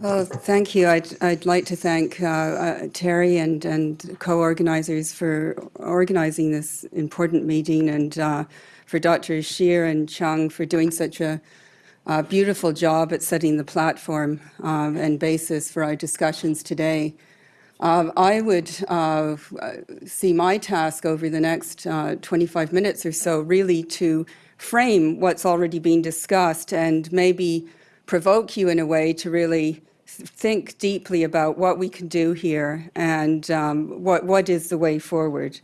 Well, thank you. I'd, I'd like to thank uh, uh, Terry and, and co-organizers for organizing this important meeting and uh, for Dr. Scheer and Chung for doing such a beautiful job at setting the platform um, and basis for our discussions today. Um, I would uh, see my task over the next uh, 25 minutes or so really to frame what's already been discussed and maybe provoke you in a way to really think deeply about what we can do here and um, what, what is the way forward.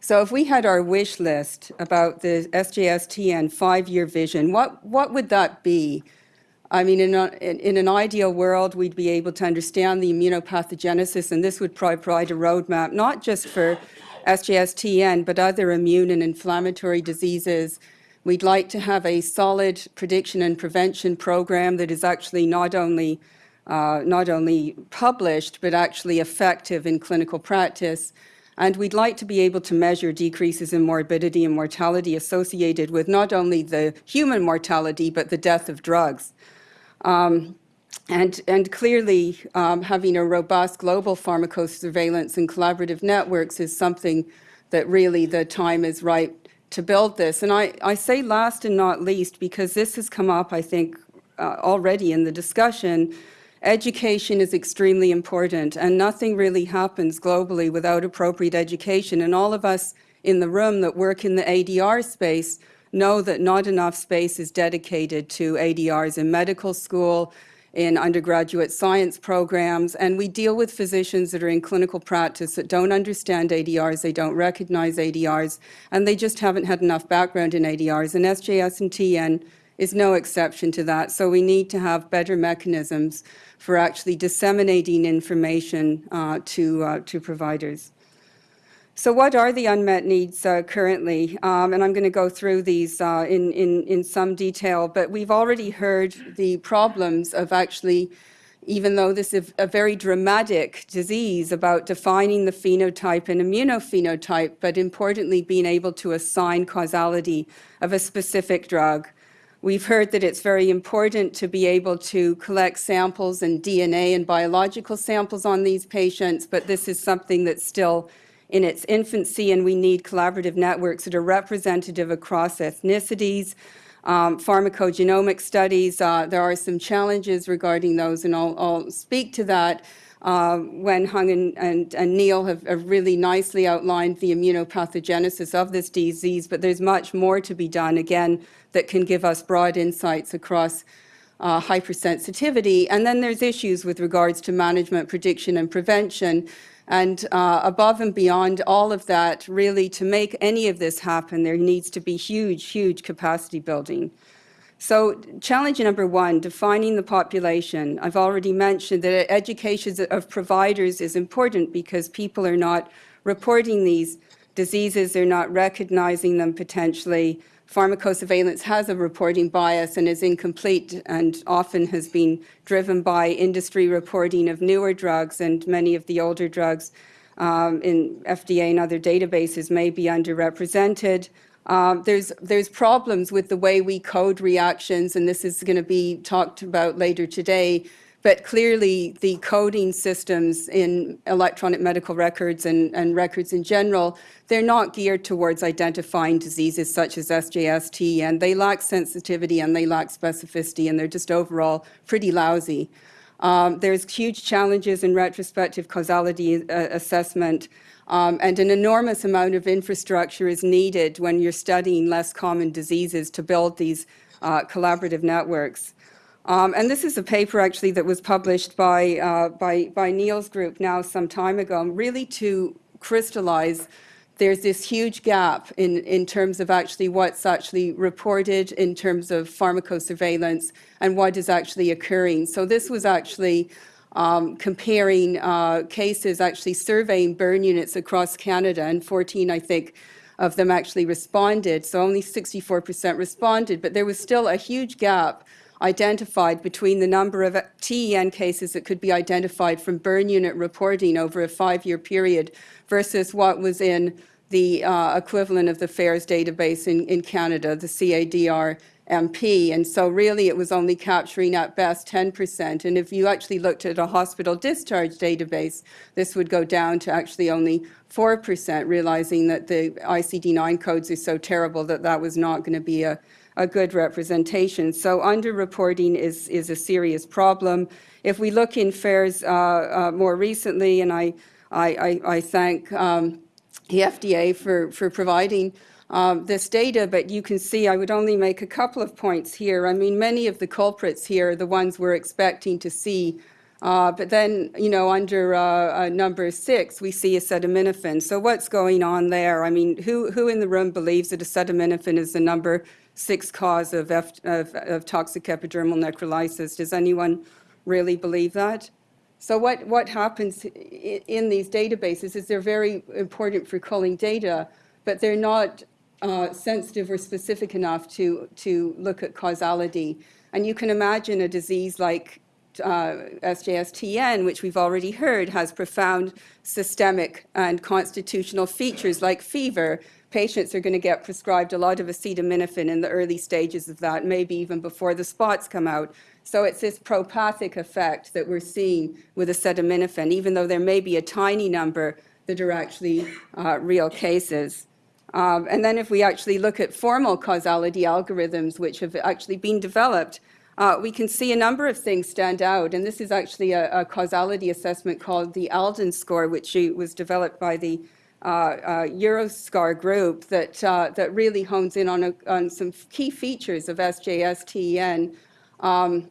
So if we had our wish list about the SJSTN five-year vision, what, what would that be? I mean, in, a, in, an ideal world, we'd be able to understand the immunopathogenesis, and this would provide a roadmap, not just for SJSTN, but other immune and inflammatory diseases, We'd like to have a solid prediction and prevention program that is actually not only uh, not only published, but actually effective in clinical practice. And we'd like to be able to measure decreases in morbidity and mortality associated with not only the human mortality, but the death of drugs. Um, and, and clearly, um, having a robust global pharmacosurveillance and collaborative networks is something that really the time is right to build this. And I, I say last and not least because this has come up, I think, uh, already in the discussion. Education is extremely important and nothing really happens globally without appropriate education. And all of us in the room that work in the ADR space know that not enough space is dedicated to ADRs in medical school, in undergraduate science programs, and we deal with physicians that are in clinical practice that don't understand ADRs, they don't recognize ADRs, and they just haven't had enough background in ADRs, and SJS and TN is no exception to that. So we need to have better mechanisms for actually disseminating information uh, to, uh, to providers. So what are the unmet needs uh, currently? Um, and I'm going to go through these uh, in, in, in some detail, but we've already heard the problems of actually, even though this is a very dramatic disease about defining the phenotype and immunophenotype, but importantly being able to assign causality of a specific drug. We've heard that it's very important to be able to collect samples and DNA and biological samples on these patients, but this is something that's still in its infancy, and we need collaborative networks that are representative across ethnicities, um, pharmacogenomic studies. Uh, there are some challenges regarding those, and I'll, I'll speak to that uh, when Hung and, and, and Neil have, have, really nicely outlined the immunopathogenesis of this disease, but there's much more to be done, again, that can give us broad insights across uh, hypersensitivity. And then there's issues with regards to management, prediction, and prevention. And uh, above and beyond all of that, really to make any of this happen, there needs to be huge, huge capacity building. So challenge number one, defining the population. I've already mentioned that education of providers is important because people are not reporting these diseases, they're not recognizing them potentially, pharmacosurveillance has a reporting bias and is incomplete and often has been driven by industry reporting of newer drugs and many of the older drugs um, in FDA and other databases may be underrepresented. Um, there's, there's problems with the way we code reactions, and this is going to be talked about later today, but clearly the coding systems in electronic medical records and, and records in general, they're not geared towards identifying diseases such as SJST, and they lack sensitivity and they lack specificity, and they're just overall pretty lousy. Um, there's huge challenges in retrospective causality uh, assessment, um, and an enormous amount of infrastructure is needed when you're studying less common diseases to build these uh, collaborative networks. Um, and this is a paper actually that was published by, uh, by, by Neil's group now some time ago, really to crystallize there's this huge gap in, in terms of actually what's actually reported in terms of pharmacosurveillance and what is actually occurring. So this was actually um, comparing uh, cases, actually surveying burn units across Canada, and 14, I think, of them actually responded. So only 64% responded, but there was still a huge gap identified between the number of TEN cases that could be identified from burn unit reporting over a five-year period versus what was in the uh, equivalent of the FAERS database in, in Canada, the CADR MP. And so really it was only capturing at best 10%. And if you actually looked at a hospital discharge database, this would go down to actually only 4%, realizing that the ICD-9 codes are so terrible that that was not going to be a, a good representation. So underreporting is, is a serious problem. If we look in FAERS uh, uh, more recently, and I, I, I, I thank um, the FDA for, for providing um, this data, but you can see I would only make a couple of points here. I mean, many of the culprits here are the ones we're expecting to see. Uh, but then, you know, under uh, uh, number six, we see acetaminophen. So what's going on there? I mean, who, who in the room believes that acetaminophen is the number six cause of, F, of, of toxic epidermal necrolysis? Does anyone really believe that? So what, what happens in these databases is they're very important for culling data, but they're not uh, sensitive or specific enough to, to look at causality. And you can imagine a disease like uh, SJS-TN, which we've already heard, has profound systemic and constitutional features like fever. Patients are going to get prescribed a lot of acetaminophen in the early stages of that, maybe even before the spots come out. So it's this propathic effect that we're seeing with acetaminophen, even though there may be a tiny number that are actually uh, real cases. Um, and then if we actually look at formal causality algorithms which have actually been developed, uh, we can see a number of things stand out. And this is actually a, a causality assessment called the Alden score, which was developed by the Euroscar group that, uh, that really hones in on, a, on some key features of SJS-TEN. Um,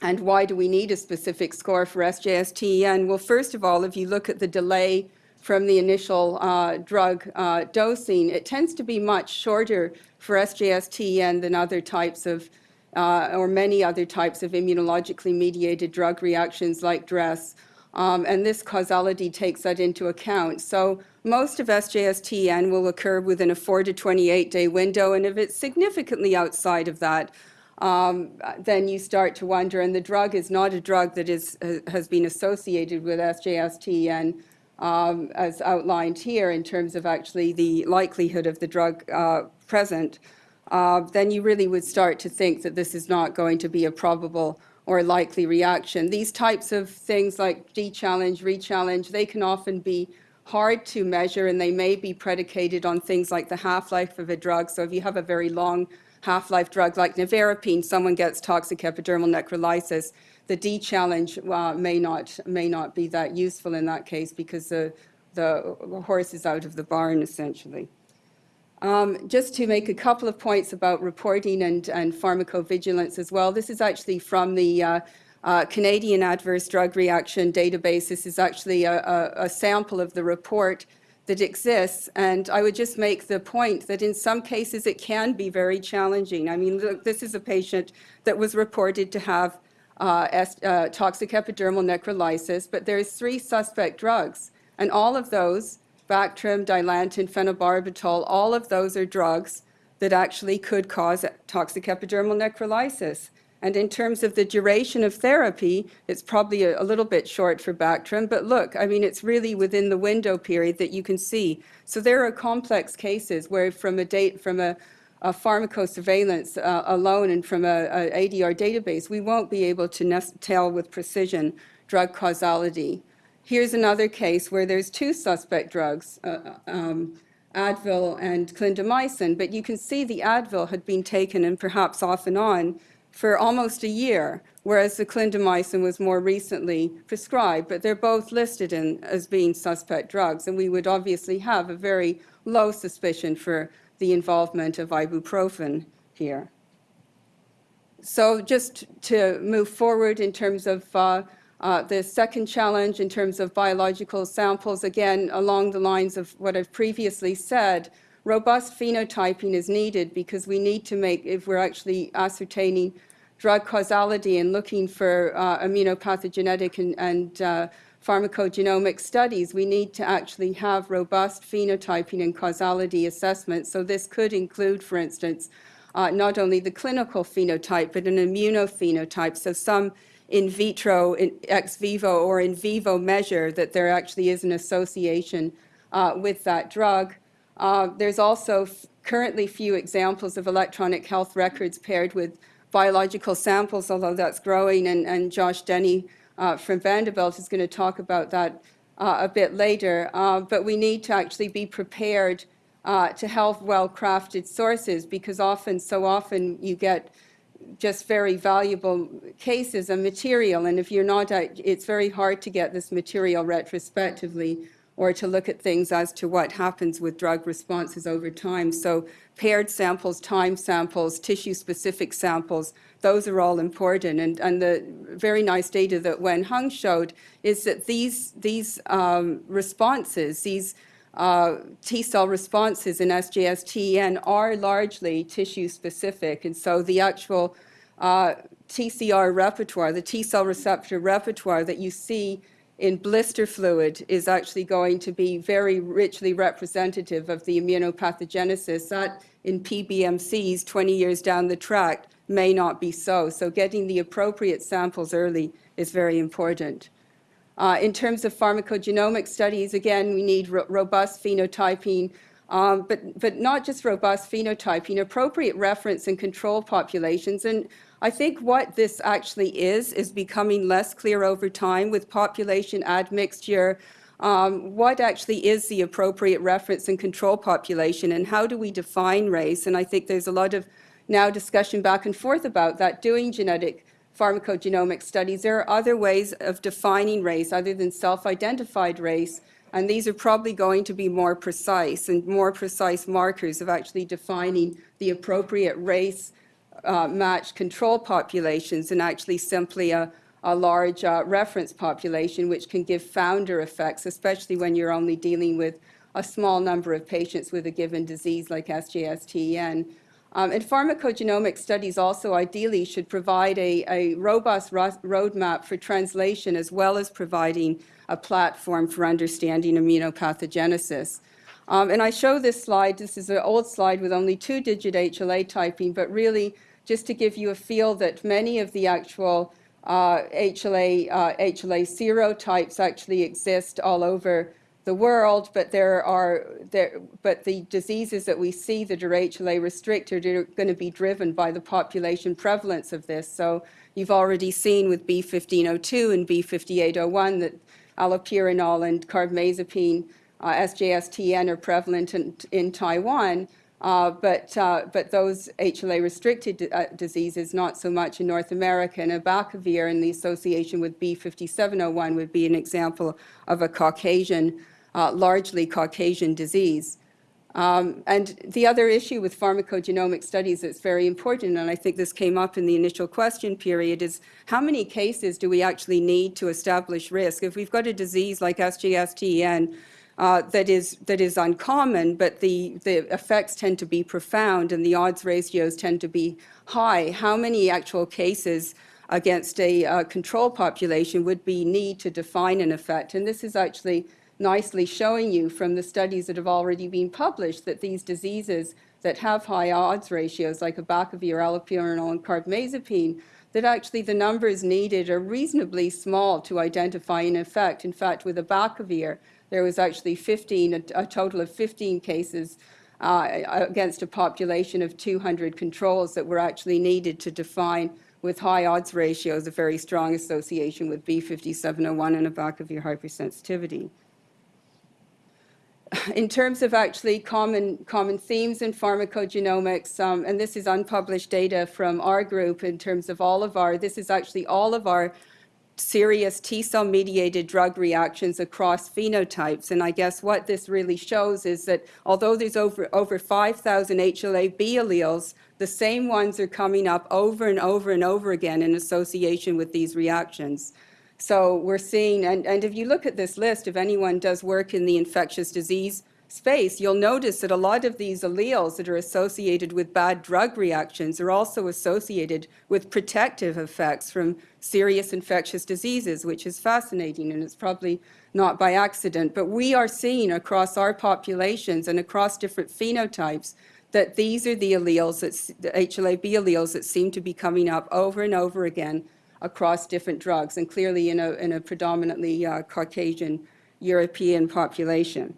and why do we need a specific score for SJS-TEN? Well, first of all, if you look at the delay from the initial uh, drug uh, dosing, it tends to be much shorter for SJS-TEN than other types of, uh, or many other types of immunologically mediated drug reactions like DRESS. Um, and this causality takes that into account. So most of SJS-TEN will occur within a 4 to 28 day window, and if it's significantly outside of that, um, then you start to wonder, and the drug is not a drug that is, has been associated with SJS-TEN um, as outlined here in terms of actually the likelihood of the drug uh, present, uh, then you really would start to think that this is not going to be a probable or likely reaction. These types of things like de-challenge, re-challenge, they can often be hard to measure and they may be predicated on things like the half-life of a drug. So if you have a very long half-life drug like nevirapine, someone gets toxic epidermal necrolysis, the de-challenge uh, may, not, may not be that useful in that case because the, the horse is out of the barn essentially. Um, just to make a couple of points about reporting and, and pharmacovigilance as well, this is actually from the uh, uh, Canadian Adverse Drug Reaction Database. This is actually a, a, a sample of the report that exists. And I would just make the point that in some cases it can be very challenging. I mean, look, this is a patient that was reported to have uh, uh, toxic epidermal necrolysis, but there's three suspect drugs. And all of those, Bactrim, Dilantin, phenobarbital, all of those are drugs that actually could cause toxic epidermal necrolysis. And in terms of the duration of therapy, it's probably a, a, little bit short for Bactrim, but look, I mean, it's really within the window period that you can see. So there are complex cases where from a date, from a, a pharmacosurveillance uh, alone and from a, a, ADR database, we won't be able to tell with precision drug causality. Here's another case where there's two suspect drugs, uh, uh um, Advil and clindamycin, but you can see the Advil had been taken and perhaps off and on for almost a year, whereas the clindamycin was more recently prescribed, but they're both listed in, as being suspect drugs, and we would obviously have a very low suspicion for the involvement of ibuprofen here. So just to move forward in terms of uh, uh, the second challenge in terms of biological samples, again, along the lines of what I've previously said, robust phenotyping is needed because we need to make, if we're actually ascertaining drug causality and looking for uh, immunopathogenetic and, and uh, pharmacogenomic studies, we need to actually have robust phenotyping and causality assessments. So this could include, for instance, uh, not only the clinical phenotype, but an immunophenotype. So some in vitro, in ex vivo, or in vivo measure that there actually is an association uh, with that drug. Uh, there's also currently few examples of electronic health records paired with biological samples, although that's growing, and, and Josh Denny uh, from Vanderbilt is going to talk about that uh, a bit later. Uh, but we need to actually be prepared uh, to have well-crafted sources because often, so often, you get just very valuable cases and material. And if you're not, it's very hard to get this material retrospectively or to look at things as to what happens with drug responses over time. So paired samples, time samples, tissue-specific samples, those are all important. And, and the very nice data that Wen Hung showed is that these, these um, responses, these uh, T cell responses in SJS-TEN are largely tissue specific. And so the actual uh, TCR repertoire, the T cell receptor repertoire that you see in blister fluid is actually going to be very richly representative of the immunopathogenesis. That in PBMCs 20 years down the track may not be so. So getting the appropriate samples early is very important. Uh, in terms of pharmacogenomic studies, again, we need ro robust phenotyping, um, but, but not just robust phenotyping, appropriate reference and control populations. And I think what this actually is, is becoming less clear over time with population admixture, um, what actually is the appropriate reference and control population and how do we define race? And I think there's a lot of now discussion back and forth about that, doing genetic pharmacogenomic studies. There are other ways of defining race other than self-identified race, and these are probably going to be more precise and more precise markers of actually defining the appropriate race uh, matched control populations and actually simply a, a large uh, reference population, which can give founder effects, especially when you're only dealing with a small number of patients with a given disease like SJS-TEN. Um, and pharmacogenomic studies also ideally should provide a, a robust ro roadmap for translation as well as providing a platform for understanding immunopathogenesis. Um, and I show this slide, this is an old slide with only two-digit HLA typing, but really just to give you a feel that many of the actual uh, HLA, uh, HLA serotypes actually exist all over the world, but there are there, but the diseases that we see that are HLA restricted are going to be driven by the population prevalence of this. So you've already seen with B1502 and B5801 that allopurinol and carbamazepine, uh, SJS-TN are prevalent in, in Taiwan. Uh, but, uh, but those HLA-restricted uh, diseases, not so much in North America. And abacavir and the association with B5701 would be an example of a Caucasian uh, largely Caucasian disease. Um, and the other issue with pharmacogenomic studies that's very important, and I think this came up in the initial question period, is how many cases do we actually need to establish risk? If we've got a disease like SJS-TEN uh, that is that is uncommon, but the, the effects tend to be profound and the odds ratios tend to be high, how many actual cases against a uh, control population would be need to define an effect? And this is actually nicely showing you from the studies that have already been published that these diseases that have high odds ratios like abacavir, allopurinol, and carbamazepine, that actually the numbers needed are reasonably small to identify an effect. In fact, with abacavir, there was actually 15, a, a total of 15 cases uh, against a population of 200 controls that were actually needed to define with high odds ratios a very strong association with B5701 and abacavir hypersensitivity in terms of actually common, common themes in pharmacogenomics, um, and this is unpublished data from our group in terms of all of our, this is actually all of our serious T-cell mediated drug reactions across phenotypes. And I guess what this really shows is that although there's over, over 5,000 HLA-B alleles, the same ones are coming up over and over and over again in association with these reactions. So we're seeing, and, and if you look at this list, if anyone does work in the infectious disease space, you'll notice that a lot of these alleles that are associated with bad drug reactions are also associated with protective effects from serious infectious diseases, which is fascinating, and it's probably not by accident. But we are seeing across our populations and across different phenotypes that these are the alleles, that, the HLA-B alleles that seem to be coming up over and over again across different drugs, and clearly in a, in a predominantly uh, Caucasian European population.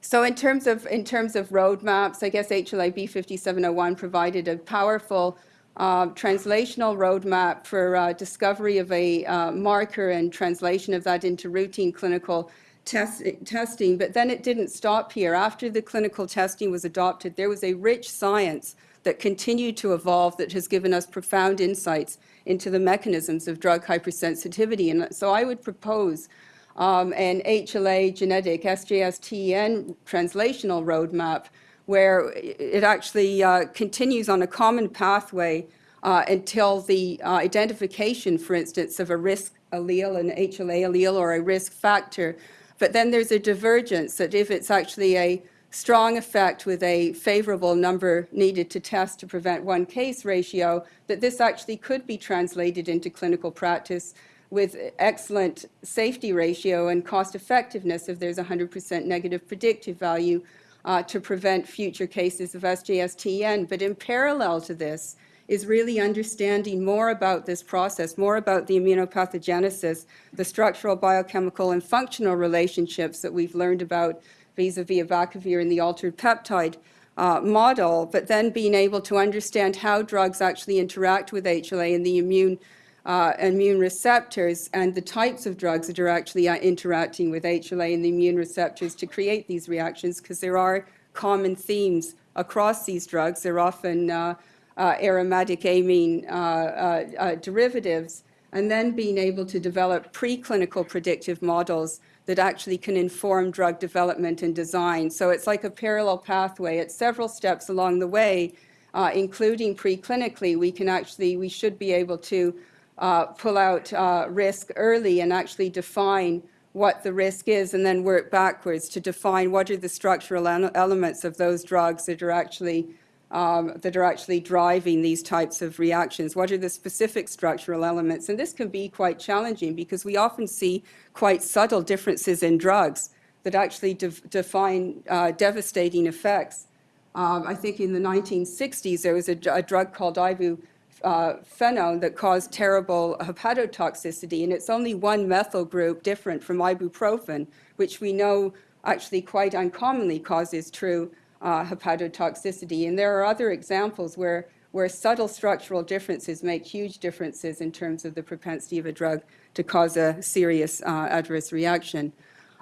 So in terms of in terms of roadmaps, I guess HLA-B 5701 provided a powerful uh, translational roadmap for uh, discovery of a uh, marker and translation of that into routine clinical test, testing. But then it didn't stop here. After the clinical testing was adopted, there was a rich science that continue to evolve that has given us profound insights into the mechanisms of drug hypersensitivity. And so I would propose um, an HLA genetic SJS-TEN translational roadmap where it actually uh, continues on a common pathway uh, until the uh, identification, for instance, of a risk allele, an HLA allele, or a risk factor. But then there's a divergence that if it's actually a strong effect with a favorable number needed to test to prevent one case ratio, that this actually could be translated into clinical practice with excellent safety ratio and cost effectiveness if there's 100% negative predictive value uh, to prevent future cases of SJS-TEN. But in parallel to this is really understanding more about this process, more about the immunopathogenesis, the structural, biochemical, and functional relationships that we've learned about vis-a-vis abacavir in the altered peptide uh, model, but then being able to understand how drugs actually interact with HLA and the immune uh, immune receptors and the types of drugs that are actually uh, interacting with HLA and the immune receptors to create these reactions because there are common themes across these drugs. They're often uh, uh aromatic amine uh, derivatives and then being able to develop preclinical predictive models that actually can inform drug development and design. So it's like a parallel pathway. At several steps along the way, uh, including preclinically, we can actually, we should be able to uh, pull out uh, risk early and actually define what the risk is and then work backwards to define what are the structural elements of those drugs that are actually um, that are actually driving these types of reactions. What are the specific structural elements? And this can be quite challenging because we often see quite subtle differences in drugs that actually de define uh, devastating effects. Um, I think in the 1960s there was a, a drug called ibu uh, that caused terrible hepatotoxicity, and it's only one methyl group different from ibuprofen, which we know actually quite uncommonly causes true uh, hepatotoxicity. And there are other examples where, where subtle structural differences make huge differences in terms of the propensity of a drug to cause a serious uh, adverse reaction.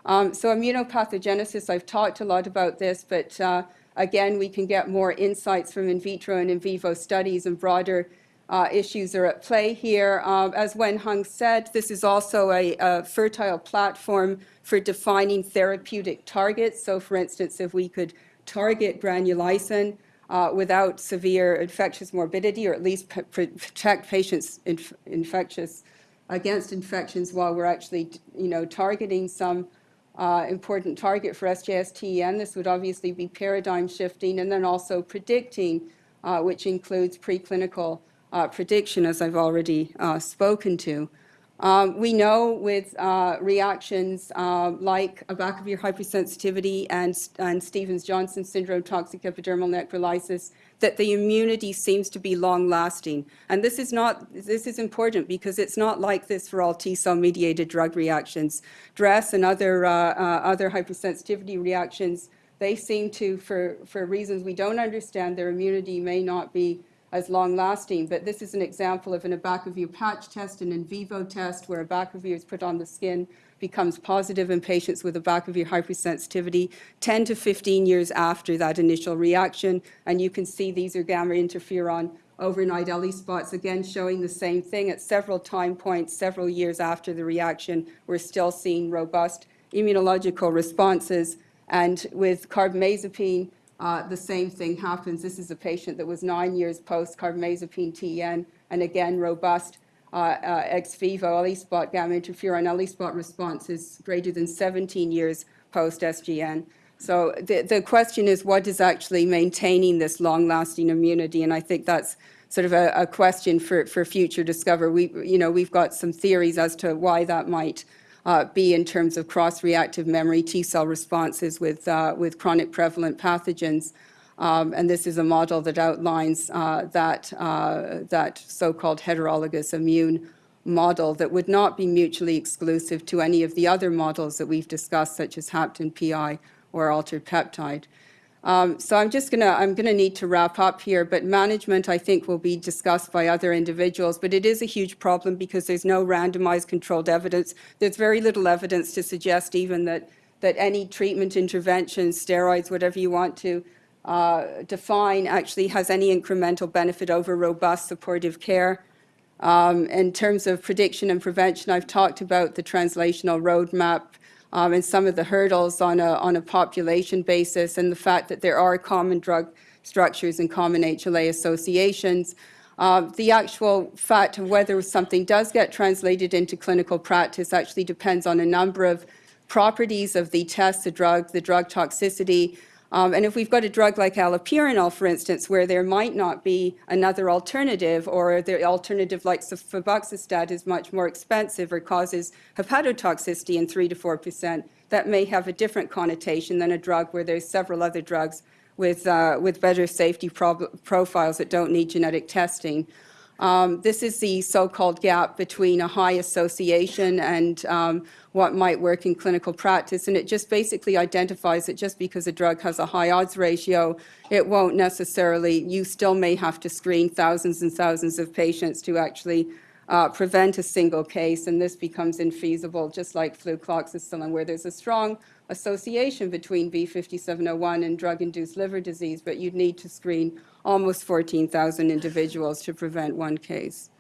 Um, so immunopathogenesis, I've talked a lot about this, but uh, again, we can get more insights from in vitro and in vivo studies and broader uh, issues are at play here. Um, as Wen Hung said, this is also a, a, fertile platform for defining therapeutic targets. So for instance, if we could target granulysin uh, without severe infectious morbidity or at least protect patients inf infectious against infections while we're actually you know, targeting some uh, important target for SJS-TEN. This would obviously be paradigm shifting and then also predicting, uh, which includes preclinical uh, prediction, as I've already uh, spoken to. Um, we know with uh, reactions uh, like abacavir hypersensitivity and, and Stevens-Johnson syndrome toxic epidermal necrolysis that the immunity seems to be long-lasting. And this is not, this is important because it's not like this for all T-cell mediated drug reactions. DRESS and other, uh, uh, other hypersensitivity reactions, they seem to, for, for reasons we don't understand, their immunity may not be as long-lasting. But this is an example of an abacavir patch test, an in vivo test where abacavir is put on the skin, becomes positive in patients with abacavir hypersensitivity 10 to 15 years after that initial reaction. And you can see these are gamma interferon overnight ELISpots, again showing the same thing at several time points, several years after the reaction. We're still seeing robust immunological responses. And with carbamazepine, uh, the same thing happens. This is a patient that was nine years post-carbamazepine TN, and again, robust uh, uh, ex vivo ELISpot gamma interferon ELISpot response is greater than 17 years post-SGN. So the, the question is what is actually maintaining this long-lasting immunity? And I think that's sort of a, a, question for, for future discover. We, you know, we've got some theories as to why that might uh, be in terms of cross-reactive memory T-cell responses with, uh, with chronic prevalent pathogens. Um, and this is a model that outlines uh, that, uh, that so-called heterologous immune model that would not be mutually exclusive to any of the other models that we've discussed, such as HAPTN PI or altered peptide. Um, so I'm just gonna, I'm gonna need to wrap up here, but management, I think, will be discussed by other individuals. But it is a huge problem because there's no randomized controlled evidence. There's very little evidence to suggest even that, that any treatment intervention, steroids, whatever you want to uh, define, actually has any incremental benefit over robust supportive care. Um, in terms of prediction and prevention, I've talked about the translational roadmap um, and some of the hurdles on a, on a population basis and the fact that there are common drug structures and common HLA associations. Uh, the actual fact of whether something does get translated into clinical practice actually depends on a number of properties of the test, the drug, the drug toxicity, um, and if we've got a drug like allopurinol, for instance, where there might not be another alternative, or the alternative like febuxostat is much more expensive or causes hepatotoxicity in 3 to 4 percent, that may have a different connotation than a drug where there's several other drugs with, uh, with better safety profiles that don't need genetic testing. Um, this is the so-called gap between a high association and um, what might work in clinical practice. And it just basically identifies that just because a drug has a high odds ratio, it won't necessarily, you still may have to screen thousands and thousands of patients to actually uh, prevent a single case, and this becomes infeasible, just like flucloxacillin, where there's a strong association between B5701 and drug-induced liver disease, but you'd need to screen almost 14,000 individuals to prevent one case.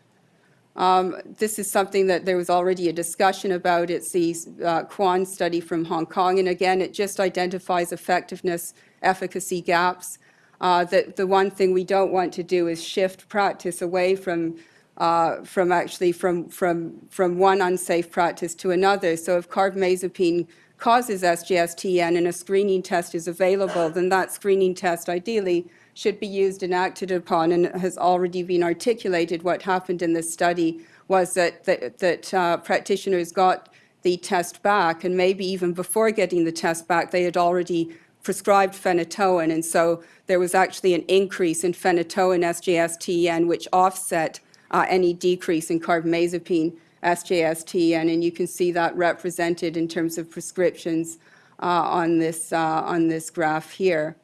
Um, this is something that there was already a discussion about. It's the uh, Kwan study from Hong Kong, and again, it just identifies effectiveness, efficacy gaps. Uh, that the one thing we don't want to do is shift practice away from uh, from actually from from from one unsafe practice to another. So if carbamazepine causes SGSTN and a screening test is available, then that screening test ideally should be used and acted upon and has already been articulated. What happened in this study was that, that, that uh, practitioners got the test back and maybe even before getting the test back, they had already prescribed phenytoin. And so there was actually an increase in phenytoin SGSTN, which offset uh, any decrease in carbamazepine SGSTN. And you can see that represented in terms of prescriptions uh, on, this, uh, on this graph here.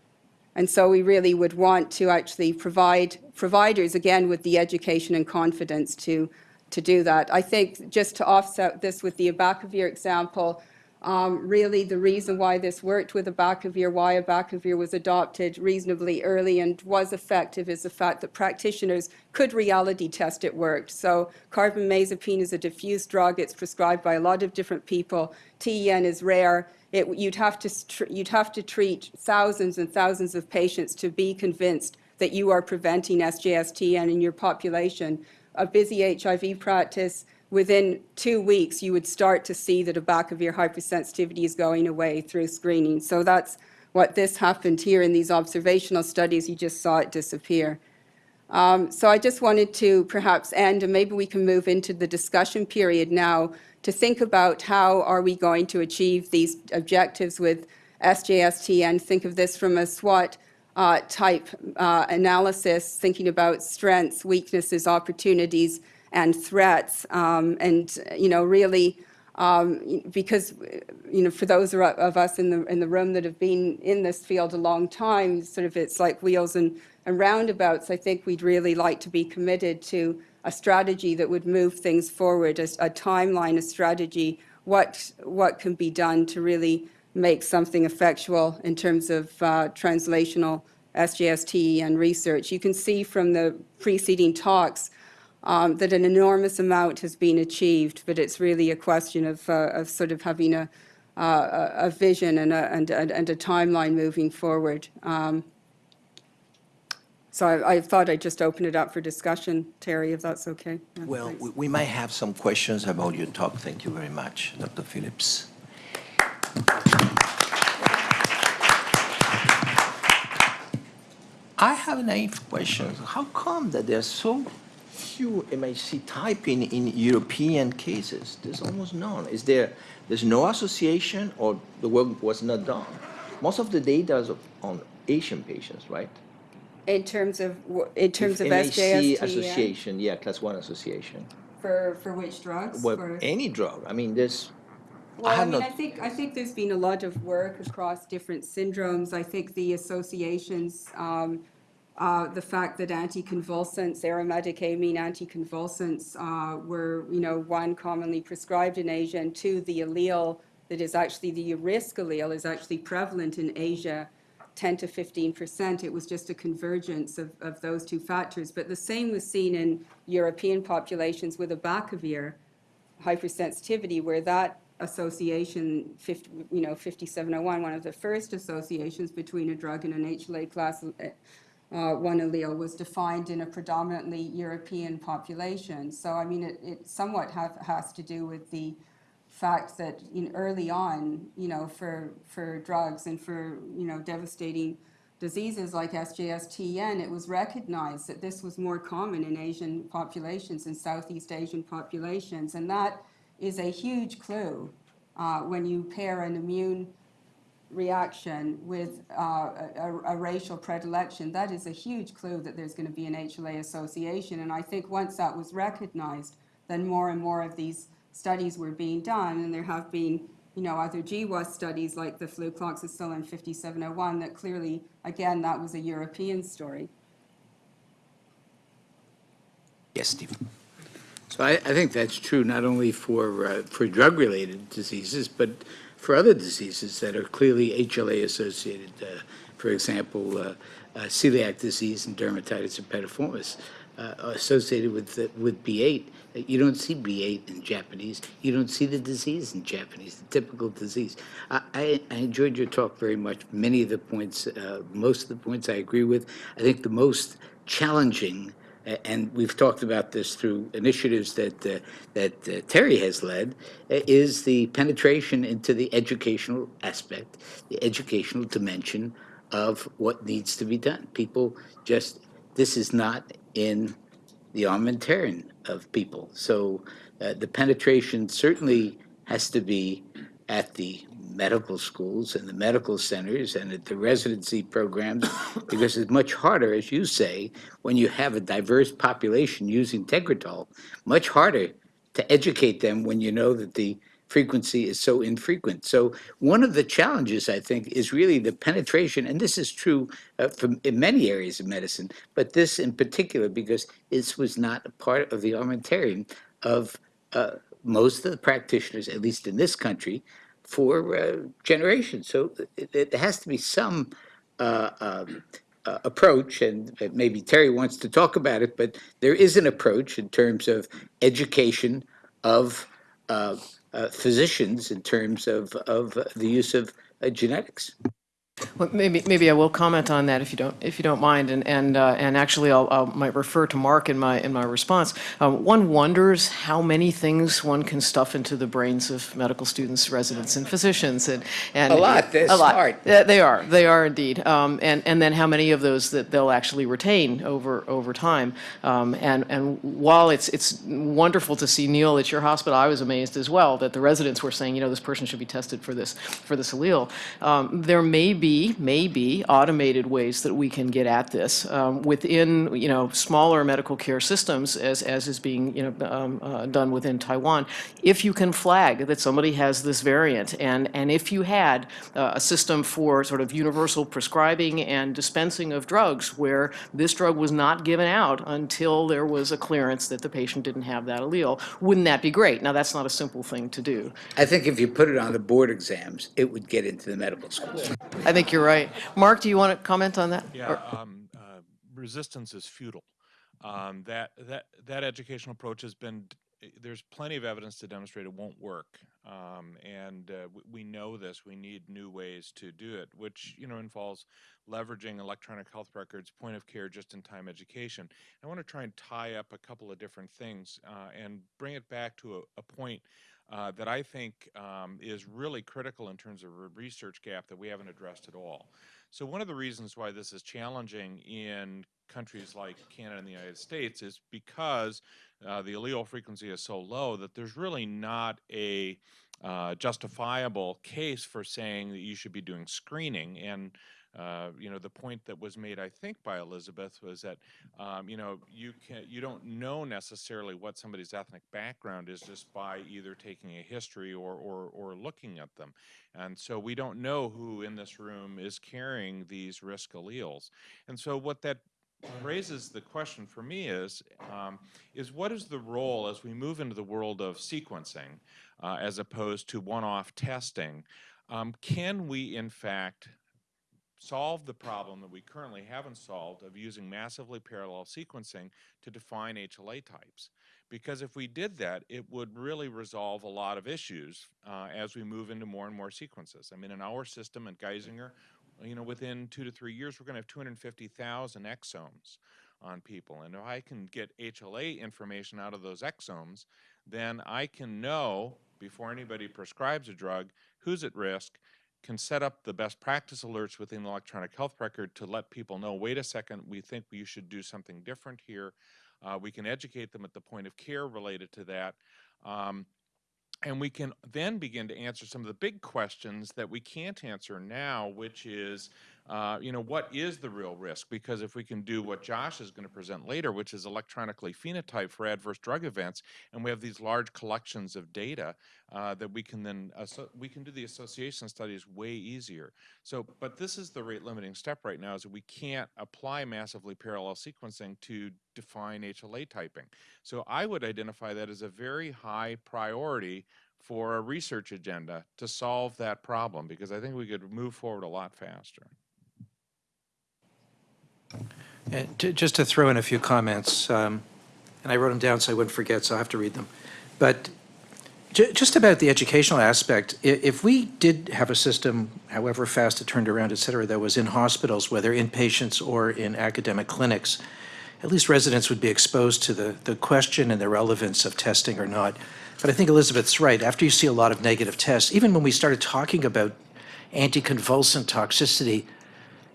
And so we really would want to actually provide providers, again, with the education and confidence to, to do that. I think just to offset this with the abacavir example, um, really the reason why this worked with abacavir, why abacavir was adopted reasonably early and was effective is the fact that practitioners could reality test it worked. So carbamazepine is a diffuse drug. It's prescribed by a lot of different people. TEN is rare. It, you'd, have to, you'd have to treat thousands and thousands of patients to be convinced that you are preventing SJSTN in your population. A busy HIV practice, within two weeks, you would start to see that a abacavir hypersensitivity is going away through screening. So that's what this happened here in these observational studies. You just saw it disappear. Um, so I just wanted to perhaps end, and maybe we can move into the discussion period now to think about how are we going to achieve these objectives with SJST and think of this from a SWOT uh, type uh, analysis, thinking about strengths, weaknesses, opportunities, and threats. Um, and, you know, really, um, because, you know, for those of us in the, in the room that have been in this field a long time, sort of it's like wheels and, and roundabouts, I think we'd really like to be committed to a strategy that would move things forward, a, a timeline, a strategy, what, what can be done to really make something effectual in terms of uh, translational SJST and research. You can see from the preceding talks um, that an enormous amount has been achieved, but it's really a question of, uh, of sort of having a, uh, a vision and a, and, and a timeline moving forward. Um, so I, I, thought I'd just open it up for discussion, Terry, if that's okay. Yeah, well, we, we, might have some questions about your talk. Thank you very much, Dr. Phillips. I have a naive question. How come that there are so few MHC typing in European cases? There's almost none. Is there, there's no association or the work was not done? Most of the data is on Asian patients, right? In terms of, in terms If of MHC SJST? association, yeah, class one association. For, for which drugs? Well, For- any drug. I mean, there's Well, I have mean, I think, I think there's been a lot of work across different syndromes. I think the associations, um, uh, the fact that anticonvulsants, aromatic amine anticonvulsants, uh, were, you know, one commonly prescribed in Asia, and two, the allele that is actually the risk allele is actually prevalent in Asia, 10 to 15 percent. It was just a convergence of, of those two factors. But the same was seen in European populations with abacavir hypersensitivity, where that association, 50, you know, 5701, one of the first associations between a drug and an HLA class uh, one allele was defined in a predominantly European population. So, I mean, it, it somewhat have, has to do with the fact that in early on, you know, for, for drugs and for, you know, devastating diseases like SJS-TN, it was recognized that this was more common in Asian populations and Southeast Asian populations. And that is a huge clue uh, when you pair an immune reaction with uh, a, a racial predilection. That is a huge clue that there's going to be an HLA association. And I think once that was recognized, then more and more of these studies were being done. And there have been, you know, other GWAS studies like the flucloxacillin 5701 that clearly, again, that was a European story. Yes, Steve. So I, I think that's true not only for, uh, for drug-related diseases, but for other diseases that are clearly HLA associated. Uh, for example, uh, uh, celiac disease and dermatitis herpetiformis uh, associated with with B8. Uh, You don't see B8 in Japanese. You don't see the disease in Japanese, the typical disease. I, I, I enjoyed your talk very much. Many of the points, uh, most of the points I agree with. I think the most challenging and we've talked about this through initiatives that uh, that uh, Terry has led, uh, is the penetration into the educational aspect, the educational dimension of what needs to be done. People just this is not in the armamentarium of people. So uh, the penetration certainly has to be at the medical schools and the medical centers and at the residency programs because it's much harder, as you say, when you have a diverse population using Tegretol, much harder to educate them when you know that the frequency is so infrequent. So one of the challenges, I think, is really the penetration, and this is true uh, from in many areas of medicine, but this in particular because this was not a part of the armamentarium of uh, most of the practitioners, at least in this country, for uh, generations. So it, it has to be some uh, um, uh, approach, and maybe Terry wants to talk about it, but there is an approach in terms of education of uh, uh, physicians in terms of, of the use of uh, genetics. Well, maybe, maybe I will comment on that if you don't, if you don't mind, and, and, uh, and actually I'll, I might refer to Mark in my, in my response. Um, one wonders how many things one can stuff into the brains of medical students, residents, and physicians, and. and A lot, they're a lot. smart. Yeah, They are, they are indeed. Um, and, and then how many of those that they'll actually retain over, over time. Um, and, and while it's, it's wonderful to see Neil at your hospital, I was amazed as well that the residents were saying, you know, this person should be tested for this, for this allele. Um, there may be, be automated ways that we can get at this um, within, you know, smaller medical care systems as, as is being, you know, um, uh, done within Taiwan. If you can flag that somebody has this variant and, and if you had uh, a system for sort of universal prescribing and dispensing of drugs where this drug was not given out until there was a clearance that the patient didn't have that allele, wouldn't that be great? Now, that's not a simple thing to do. I think if you put it on the board exams, it would get into the medical schools. I think you're right. Mark, do you want to comment on that? Yeah, um, uh, resistance is futile. Um, that that that educational approach has been. There's plenty of evidence to demonstrate it won't work, um, and uh, we know this. We need new ways to do it, which you know involves leveraging electronic health records, point of care, just-in-time education. I want to try and tie up a couple of different things uh, and bring it back to a, a point uh, that I think um, is really critical in terms of a research gap that we haven't addressed at all. So one of the reasons why this is challenging in countries like Canada and the United States is because uh, the allele frequency is so low that there's really not a uh, justifiable case for saying that you should be doing screening. And uh, you know, the point that was made, I think, by Elizabeth was that, um, you know, you can you don't know necessarily what somebody's ethnic background is just by either taking a history or or, or looking at them, and so we don't know who in this room is carrying these risk alleles, and so what that raises the question for me is, um, is what is the role as we move into the world of sequencing, uh, as opposed to one-off testing? Um, can we, in fact, solve the problem that we currently haven't solved of using massively parallel sequencing to define HLA types? Because if we did that, it would really resolve a lot of issues uh, as we move into more and more sequences. I mean, in our system at Geisinger, you know, within two to three years, we're going to have 250,000 exomes on people. And if I can get HLA information out of those exomes, then I can know before anybody prescribes a drug who's at risk, can set up the best practice alerts within the electronic health record to let people know, wait a second, we think you should do something different here. Uh, we can educate them at the point of care related to that. Um, and we can then begin to answer some of the big questions that we can't answer now, which is, uh, you know, what is the real risk? Because if we can do what Josh is going to present later, which is electronically phenotype for adverse drug events, and we have these large collections of data uh, that we can then, we can do the association studies way easier. So, but this is the rate limiting step right now is that we can't apply massively parallel sequencing to define HLA typing. So I would identify that as a very high priority for a research agenda to solve that problem because I think we could move forward a lot faster. And ju- Just to throw in a few comments, um, and I wrote them down so I wouldn't forget, so I have to read them. But ju- just about the educational aspect, if we did have a system, however fast it turned around, et cetera, that was in hospitals, whether inpatients or in academic clinics, at least residents would be exposed to the, the question and the relevance of testing or not. But I think Elizabeth's right. After you see a lot of negative tests, even when we started talking about anticonvulsant toxicity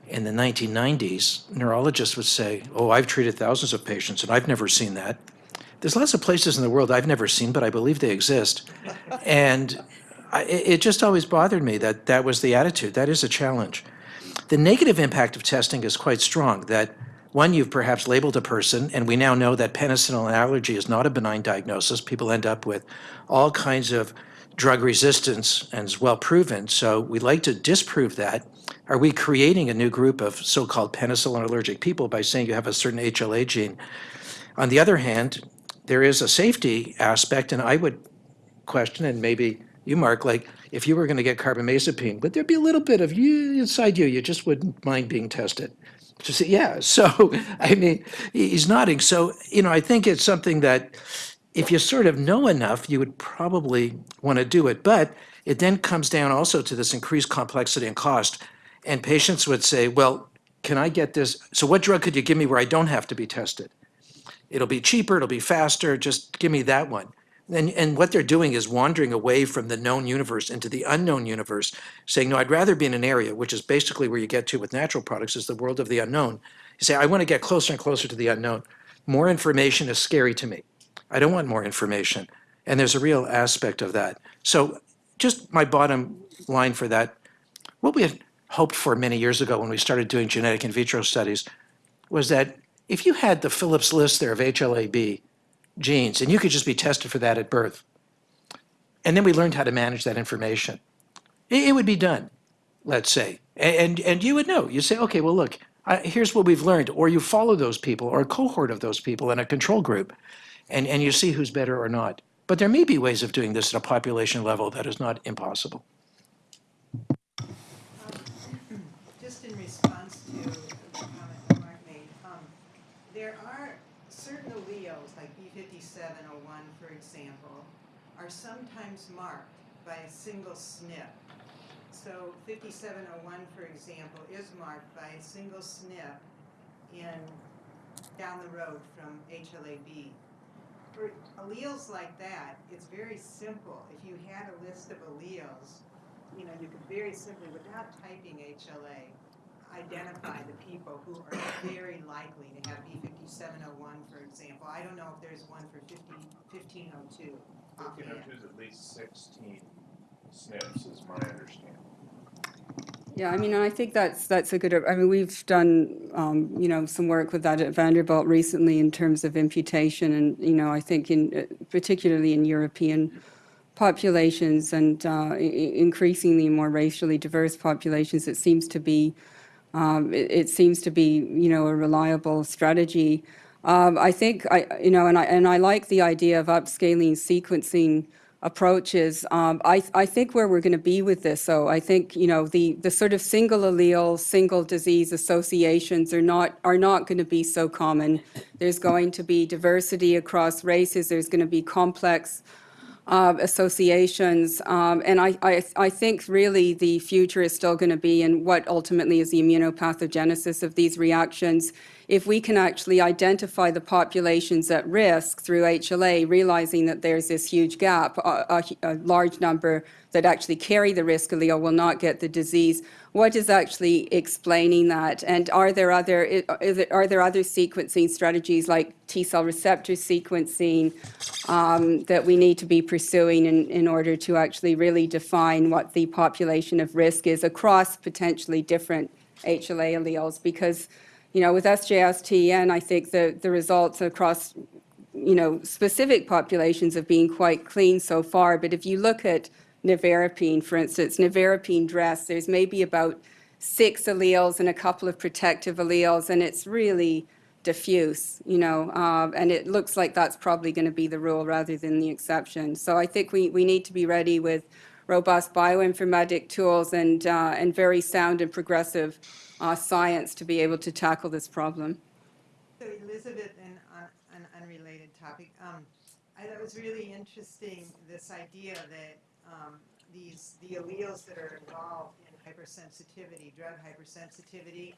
in the 1990s, neurologists would say, oh, I've treated thousands of patients and I've never seen that. There's lots of places in the world I've never seen, but I believe they exist. And I, it it just always bothered me that that was the attitude. That is a challenge. The negative impact of testing is quite strong, that one, you've perhaps labeled a person, and we now know that penicillin allergy is not a benign diagnosis. People end up with all kinds of drug resistance and is well proven. So we'd like to disprove that. Are we creating a new group of so-called penicillin allergic people by saying you have a certain HLA gene? On the other hand, there is a safety aspect, and I would question, and maybe you, Mark, like if you were going to get carbamazepine, would there be a little bit of you inside you, you just wouldn't mind being tested? Just say, yeah. So, I mean, he's nodding. So, you know, I think it's something that if you sort of know enough, you would probably want to do it. But it then comes down also to this increased complexity and cost. And patients would say, well, can I get this? So what drug could you give me where I don't have to be tested? It'll be cheaper, it'll be faster, just give me that one. And, and what they're doing is wandering away from the known universe into the unknown universe, saying, no, I'd rather be in an area, which is basically where you get to with natural products, is the world of the unknown. You say, I want to get closer and closer to the unknown. More information is scary to me. I don't want more information. And there's a real aspect of that. So just my bottom line for that, what we had hoped for many years ago when we started doing genetic in vitro studies was that if you had the Phillips list there of HLA-B genes, and you could just be tested for that at birth, and then we learned how to manage that information, it, would be done, let's say. And, and you would know. You say, okay, well, look, here's what we've learned. Or you follow those people or a cohort of those people in a control group, and, and you see who's better or not. But there may be ways of doing this at a population level that is not impossible. Just in response to the comment Mark made, um, there are certain alleles, like B fifty-seven oh one, for example, are sometimes marked by a single SNP. So fifty-seven oh one, for example, is marked by a single SNP in, down the road from HLA-B. For alleles like that, it's very simple. If you had a list of alleles, you know, you could very simply, without typing HLA, identify the people who are very likely to have B fifty-seven oh one, for example. I don't know if there's one for 50 1502 is at least sixteen SNPs is my understanding. Yeah, I mean, I think that's, that's a good, I mean, we've done, um, you know, some work with that at Vanderbilt recently in terms of imputation and, you know, I think in, uh, particularly in European populations and uh, increasingly more racially diverse populations, it seems to be, um, it, it seems to be, you know, a reliable strategy. Um, I think, I, you know, and I, and I like the idea of upscaling sequencing approaches. Um, I, I think where we're going to be with this, though, I think, you know, the, the sort of single allele, single disease associations are not, are not going to be so common. There's going to be diversity across races. There's going to be complex uh, associations. Um, and I, I, I think really the future is still going to be in what ultimately is the immunopathogenesis of these reactions. If we can actually identify the populations at risk through HLA, realizing that there's this huge gap, a, a, large number that actually carry the risk allele will not get the disease. What is actually explaining that? And are there other are there other sequencing strategies like T cell receptor sequencing um, that we need to be pursuing in, in order to actually really define what the population of risk is across potentially different HLA alleles? Because, you know, with SJS-TEN, I think the, the results across, you know, specific populations have been quite clean so far. But if you look at nevirapine, for instance, nevirapine dress, there's maybe about six alleles and a couple of protective alleles, and it's really diffuse, you know, um, and it looks like that's probably going to be the rule rather than the exception. So I think we, we need to be ready with robust bioinformatic tools and, uh, and very sound and progressive uh, science to be able to tackle this problem. So Elizabeth, and on an unrelated topic, um, I thought it was really interesting, this idea that, um, these, the alleles that are involved in hypersensitivity, drug hypersensitivity,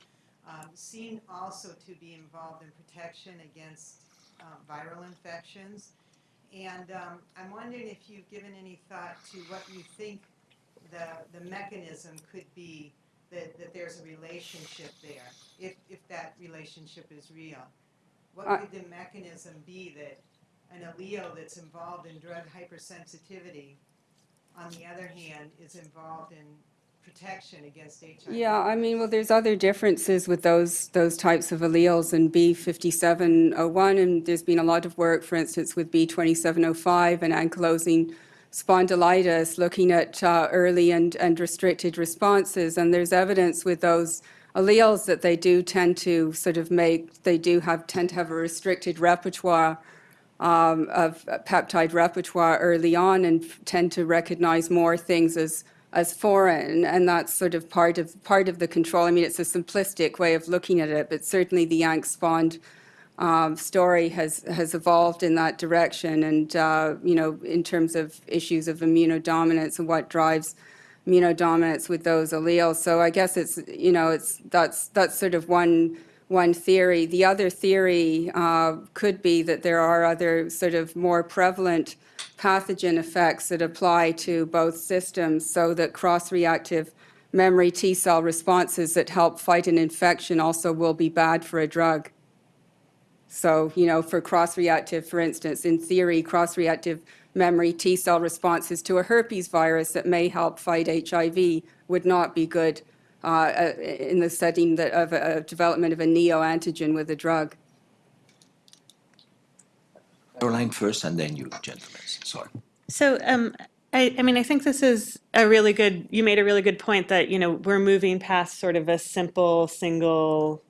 um, seem also to be involved in protection against, uh, viral infections. And, um, I'm wondering if you've given any thought to what you think the, the mechanism could be that, that there's a relationship there, if, if that relationship is real. What could the mechanism be that an allele that's involved in drug hypersensitivity, on the other hand, is involved in protection against HIV? Yeah, I mean, well, there's other differences with those, those types of alleles in B5701, and there's been a lot of work, for instance, with B2705 and ankylosing spondylitis, looking at uh, early and, and restricted responses, and there's evidence with those alleles that they do tend to sort of make, they do have, tend to have a restricted repertoire um, of peptide repertoire early on and tend to recognize more things as as foreign, and that's sort of part of part of the control. I mean, it's a simplistic way of looking at it, but certainly the Yank-Spond um, story has has evolved in that direction, and uh, you know, in terms of issues of immunodominance and what drives immunodominance with those alleles. So I guess it's you know, it's that's that's sort of one one theory. The other theory uh, could be that there are other sort of more prevalent pathogen effects that apply to both systems so that cross-reactive memory T cell responses that help fight an infection also will be bad for a drug. So, you know, for cross-reactive, for instance, in theory, cross-reactive memory T cell responses to a herpes virus that may help fight HIV would not be good uh, uh, in the setting that of a development of a neoantigen with a drug. Caroline first and then you, gentlemen, sorry. So, um, I, I mean, I think this is a really good, you made a really good point that, you know, we're moving past sort of a simple, single,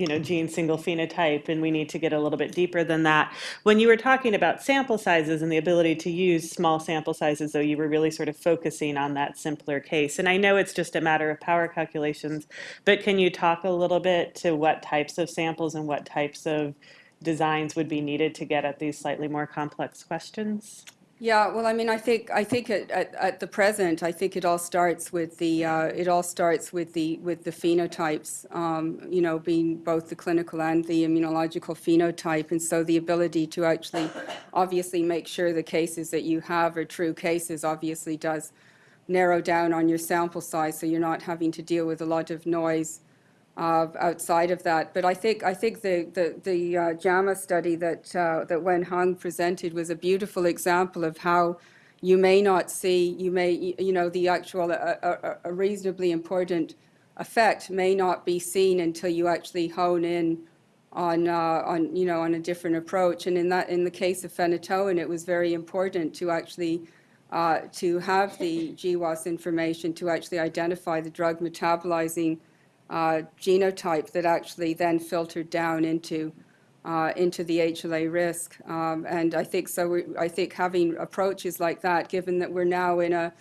you know, gene, single phenotype, and we need to get a little bit deeper than that. When you were talking about sample sizes and the ability to use small sample sizes, though, you were really sort of focusing on that simpler case. And I know it's just a matter of power calculations, but can you talk a little bit to what types of samples and what types of designs would be needed to get at these slightly more complex questions? Yeah, well, I mean, I think, I think at, at, at the present, I think it all starts with the, uh, it all starts with the, with the phenotypes, um, you know, being both the clinical and the immunological phenotype. And so the ability to actually obviously make sure the cases that you have are true cases obviously does narrow down on your sample size, so you're not having to deal with a lot of noise uh, outside of that. But I think I think the the, the uh, JAMA study that uh, that Wen Hung presented was a beautiful example of how you may not see you may you know the actual a, reasonably important effect may not be seen until you actually hone in on, uh, on, you know, on a different approach. And in that, in the case of phenytoin, it was very important to actually, uh, to have the GWAS information to actually identify the drug metabolizing uh, genotype that actually then filtered down into, uh, into the HLA risk. Um, And I think so, we- I think having approaches like that, given that we're now in a,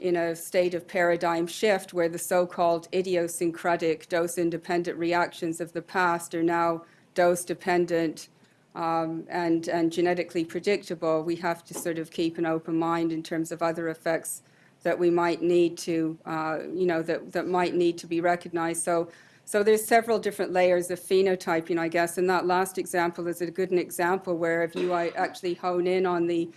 in a state of paradigm shift where the so-called idiosyncratic dose-independent reactions of the past are now dose-dependent um, and, and genetically predictable, we have to sort of keep an open mind in terms of other effects that we might need to, uh, you know, that, that might need to be recognized. So, so there's several different layers of phenotyping, I guess, and that last example is a good example where if you uh, actually hone in on the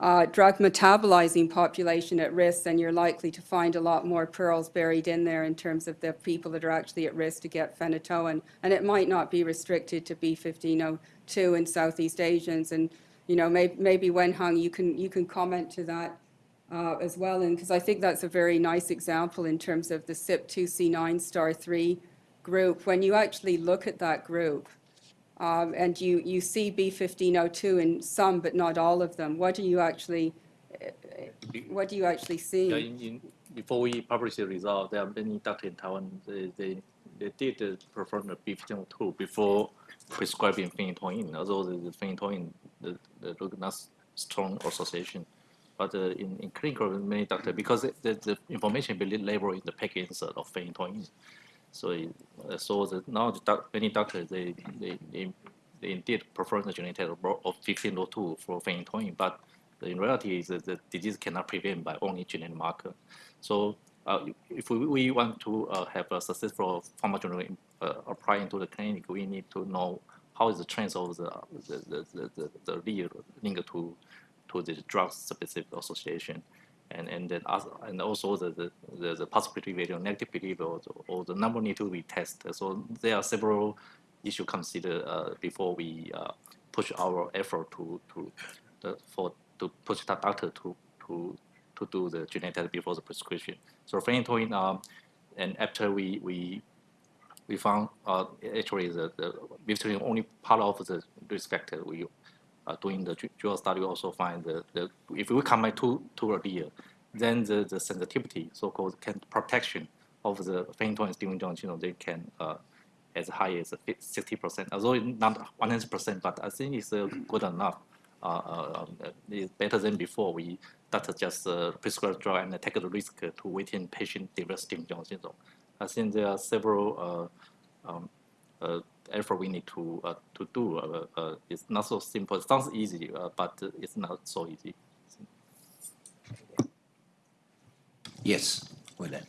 uh, drug metabolizing population at risk, then you're likely to find a lot more pearls buried in there in terms of the people that are actually at risk to get phenytoin. And it might not be restricted to B1502 in Southeast Asians. And, you know, may, maybe Wenhang, you can, you can comment to that uh, as well. And because I think that's a very nice example in terms of the CYP2C9 star 3 group. When you actually look at that group, um, and you, you see B1502 in some, but not all of them, what do you actually, eh, what do you actually see? Yeah, in, in, before we publish the result, there are many doctors in Taiwan, they, they, they did uh, perform the B1502 before prescribing phenytoin, although the, phenytoin, the, the not strong association. But uh, in, in clinical, many doctors, because the, the, information will labeled in the package of phenytoin. So, it- uh, so the, now the doc, many doctors, they, they, they, they indeed prefer the genetic of 1502 for phenytoin, but in reality, the, the disease cannot prevent by only genetic marker. So uh, if we, we want to uh, have a successful pharmacology uh, apply into the clinic, we need to know how is the trends of the the the the, the, the linked to to the drug specific association. And, and then and also the, the, the, possibility value, negative behavior, or, the- or the number need to be tested. So there are several issues considered uh, before we uh, push our effort to to the, for to push the doctor to to to do the genetic test before the prescription. So phenytoin, um, and after we we we found uh, actually the, the only part of the risk factor we uh, doing the dual study we also find the, the if we combine two two earlier, then the, the sensitivity so-called can protection of the phenytoin stimulation junction, you know, they can uh, as high as 60%, although not 100%, but I think it's uh, good enough. Uh, uh, um, it's better than before. We doctor just uh, prescribe drug and take the risk to waiting patient develop stimulation syndrome. I think there are several uh, um, uh, effort we need to uh, to do. Uh, uh, it's not so simple. It sounds easy, uh, but it's not so easy. Yes, with that.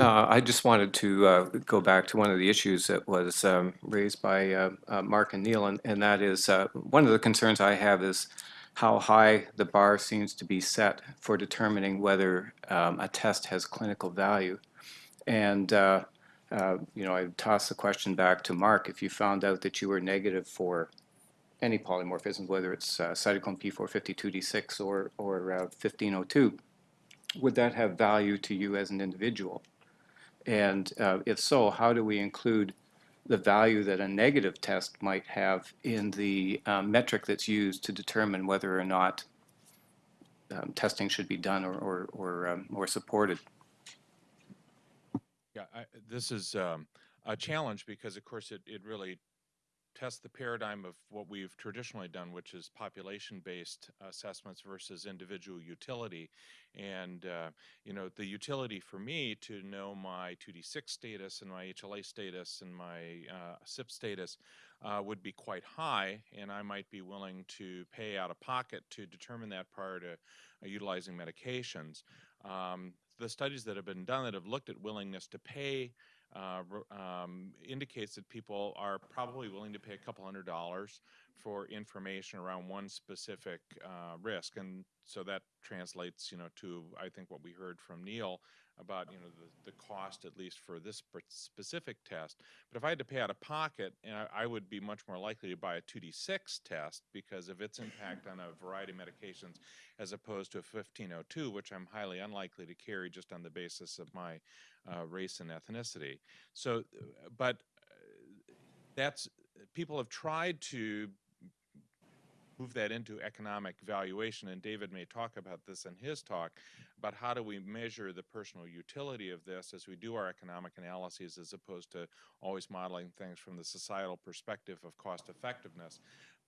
Uh, I just wanted to uh, go back to one of the issues that was um, raised by uh, uh, Mark and Neil, and, and that is uh, one of the concerns I have is how high the bar seems to be set for determining whether um, a test has clinical value. And, uh, you know, I toss the question back to Mark. If you found out that you were negative for any polymorphism, whether it's uh, cytochrome P452D6 or, or uh, 1502, would that have value to you as an individual? And uh, if so, how do we include the value that a negative test might have in the um, metric that's used to determine whether or not um, testing should be done or, or, or, um, or supported? Yeah, I, this is um, a challenge because, of course, it, it really tests the paradigm of what we've traditionally done, which is population-based assessments versus individual utility. And, uh, you know, the utility for me to know my 2D6 status and my HLA status and my uh, CYP status uh, would be quite high, and I might be willing to pay out of pocket to determine that prior to uh, utilizing medications. Um, the studies that have been done that have looked at willingness to pay uh, um, indicates that people are probably willing to pay a couple hundred dollars for information around one specific uh, risk. And so that translates, you know, to, I think, what we heard from Neil about, you know, the, the cost, at least for this specific test. But if I had to pay out of pocket, and I, I would be much more likely to buy a 2D6 test because of its impact on a variety of medications as opposed to a 1502, which I'm highly unlikely to carry just on the basis of my uh, race and ethnicity. So, but uh, that's, people have tried to move that into economic valuation, and David may talk about this in his talk, about how do we measure the personal utility of this as we do our economic analyses as opposed to always modeling things from the societal perspective of cost effectiveness.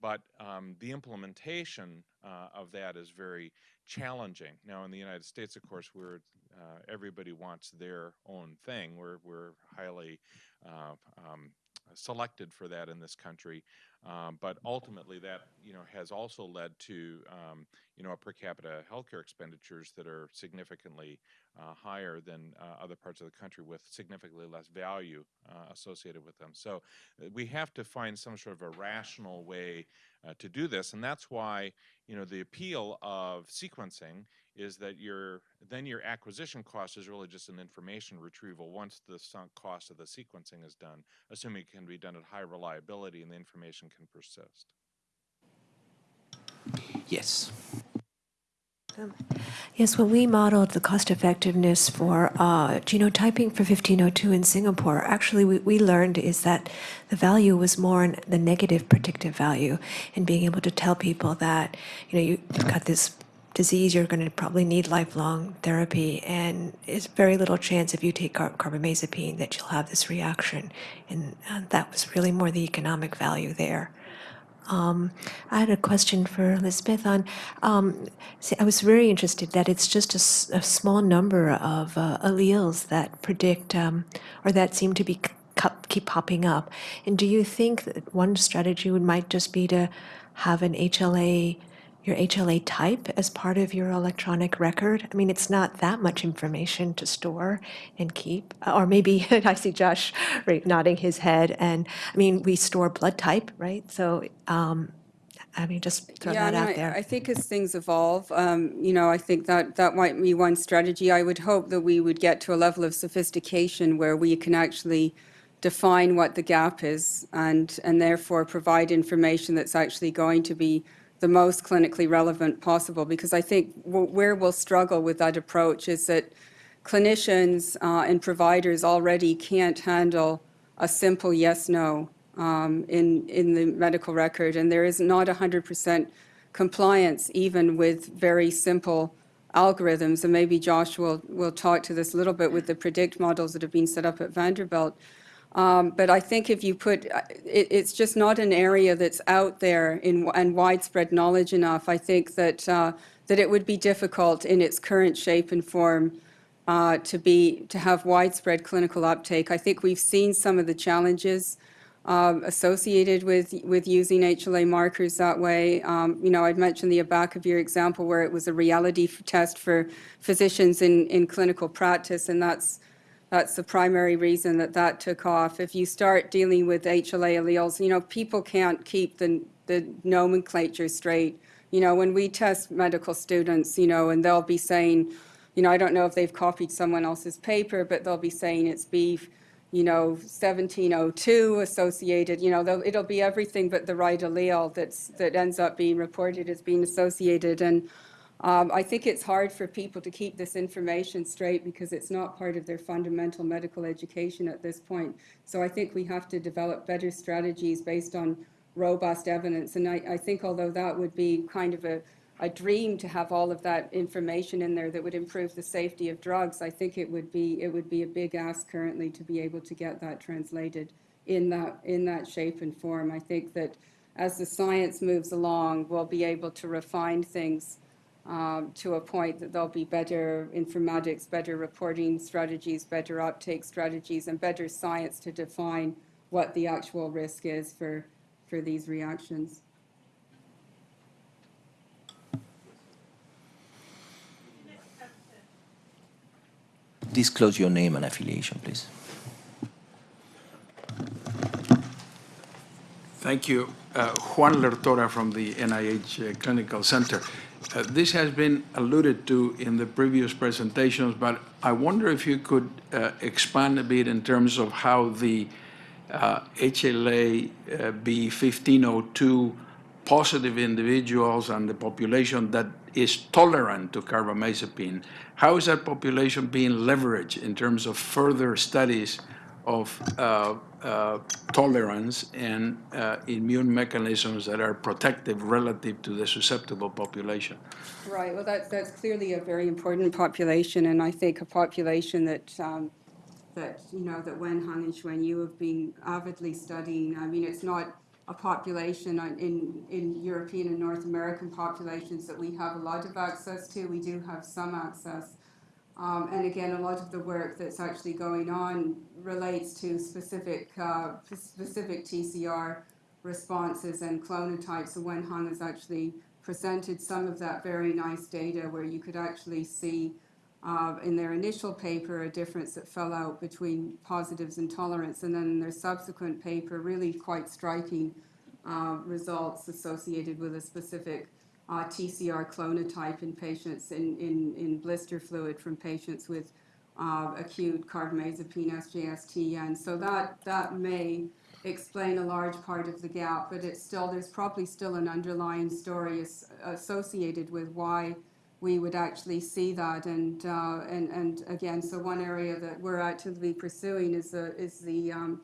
But um, the implementation uh, of that is very challenging. Now, in the United States, of course, we're uh, everybody wants their own thing. We're we're highly uh, um, selected for that in this country. Um, but ultimately, that you know has also led to um, you know per capita healthcare expenditures that are significantly uh, higher than uh, other parts of the country with significantly less value uh, associated with them. So uh, we have to find some sort of a rational way uh, to do this, and that's why you know the appeal of sequencing is that your then your acquisition cost is really just an information retrieval once the sunk cost of the sequencing is done, assuming it can be done at high reliability and the information can persist. Yes. Yes, when we modeled the cost effectiveness for uh, genotyping for 1502 in Singapore, actually we, we learned is that the value was more in the negative predictive value in being able to tell people that, you know, you've got this disease, you're going to probably need lifelong therapy, and it's very little chance if you take car- carbamazepine that you'll have this reaction. And uh, that was really more the economic value there. Um, I had a question for Elizabeth on. Um, see, I was very interested that it's just a, small number of uh, alleles that predict um, or that seem to be keep popping up. And do you think that one strategy would might just be to have an HLA, your HLA type as part of your electronic record? I mean, it's not that much information to store and keep. Or maybe I see Josh right, nodding his head. And I mean, we store blood type, right? So, um, I mean, just throw Yeah, that out I- there. I think as things evolve, um, you know, I think that, that might be one strategy. I would hope that we would get to a level of sophistication where we can actually define what the gap is and, and therefore provide information that's actually going to be the most clinically relevant possible. Because I think wh- where we'll struggle with that approach is that clinicians uh, and providers already can't handle a simple yes, no um, in, in the medical record. And there is not 100% compliance even with very simple algorithms. And maybe Josh will, will talk to this a little bit with the predict models that have been set up at Vanderbilt. Um, But I think if you put, uh, it, it's just not an area that's out there in, and widespread knowledge enough. I think that, uh, that it would be difficult in its current shape and form uh, to be, to have widespread clinical uptake. I think we've seen some of the challenges um, associated with, with using HLA markers that way. Um, You know, I'd mentioned the Abacavir example where it was a reality test for physicians in, in clinical practice, and that's, that's the primary reason that that took off. If you start dealing with HLA alleles, you know, people can't keep the, the nomenclature straight. You know, when we test medical students, you know, and they'll be saying, you know, I don't know if they've copied someone else's paper, but they'll be saying it's beef, you know, 1702 associated, you know, it'll be everything but the right allele that's, that ends up being reported as being associated. And um, I think it's hard for people to keep this information straight because it's not part of their fundamental medical education at this point. So I think we have to develop better strategies based on robust evidence. And I, I think although that would be kind of a, a dream to have all of that information in there that would improve the safety of drugs, I think it would be, it would be a big ask currently to be able to get that translated in that, in that shape and form. I think that as the science moves along, we'll be able to refine things um, to a point that there'll be better informatics, better reporting strategies, better uptake strategies, and better science to define what the actual risk is for, for these reactions. Disclose your name and affiliation, please. Thank you. Uh, Juan Lertora from the NIH uh, Clinical Center. Uh, This has been alluded to in the previous presentations, but I wonder if you could uh, expand a bit in terms of how the uh, HLA uh, B1502 positive individuals and the population that is tolerant to carbamazepine, how is that population being leveraged in terms of further studies of uh, uh, tolerance and uh, immune mechanisms that are protective relative to the susceptible population? Right, well, that's, that's clearly a very important population, and I think a population that, um, that, you know, that Wen Hang and Xuan Yu have been avidly studying. I mean, it's not a population in, in European and North American populations that we have a lot of access to. We do have some access. Um, and again, a lot of the work that's actually going on relates to specific, uh, specific TCR responses and clonotypes. So Wen Hang has actually presented some of that very nice data where you could actually see uh, in their initial paper a difference that fell out between positives and tolerance, and then in their subsequent paper, really quite striking uh, results associated with a specific uh, TCR clonotype in patients in, in, in blister fluid from patients with uh, acute carbamazepine SJST. And so that, that may explain a large part of the gap, but it's still, there's probably still an underlying story as, associated with why we would actually see that. And, uh, and, and again, so one area that we're actively pursuing is the, is the um,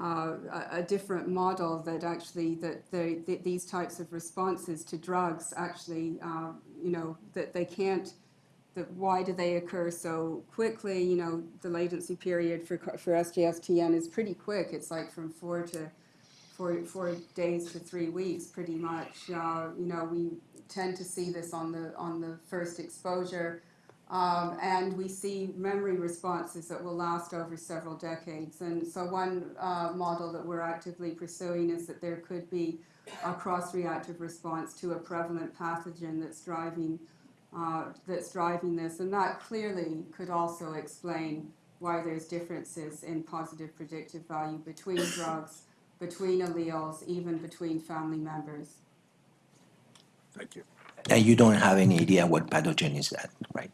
uh, a, different model that actually that they, th- these types of responses to drugs actually, uh, you know, that they can't. That why do they occur so quickly? You know, the latency period for for SJSTN is pretty quick. It's like from four to four, four days to three weeks, pretty much. Uh, you know, we tend to see this on the on the first exposure. Um, and we see memory responses that will last over several decades. And so, one uh, model that we're actively pursuing is that there could be a cross-reactive response to a prevalent pathogen that's driving uh, that's driving this, and that clearly could also explain why there's differences in positive predictive value between drugs, between alleles, even between family members. Thank you. And you don't have any idea what pathogen is that, right?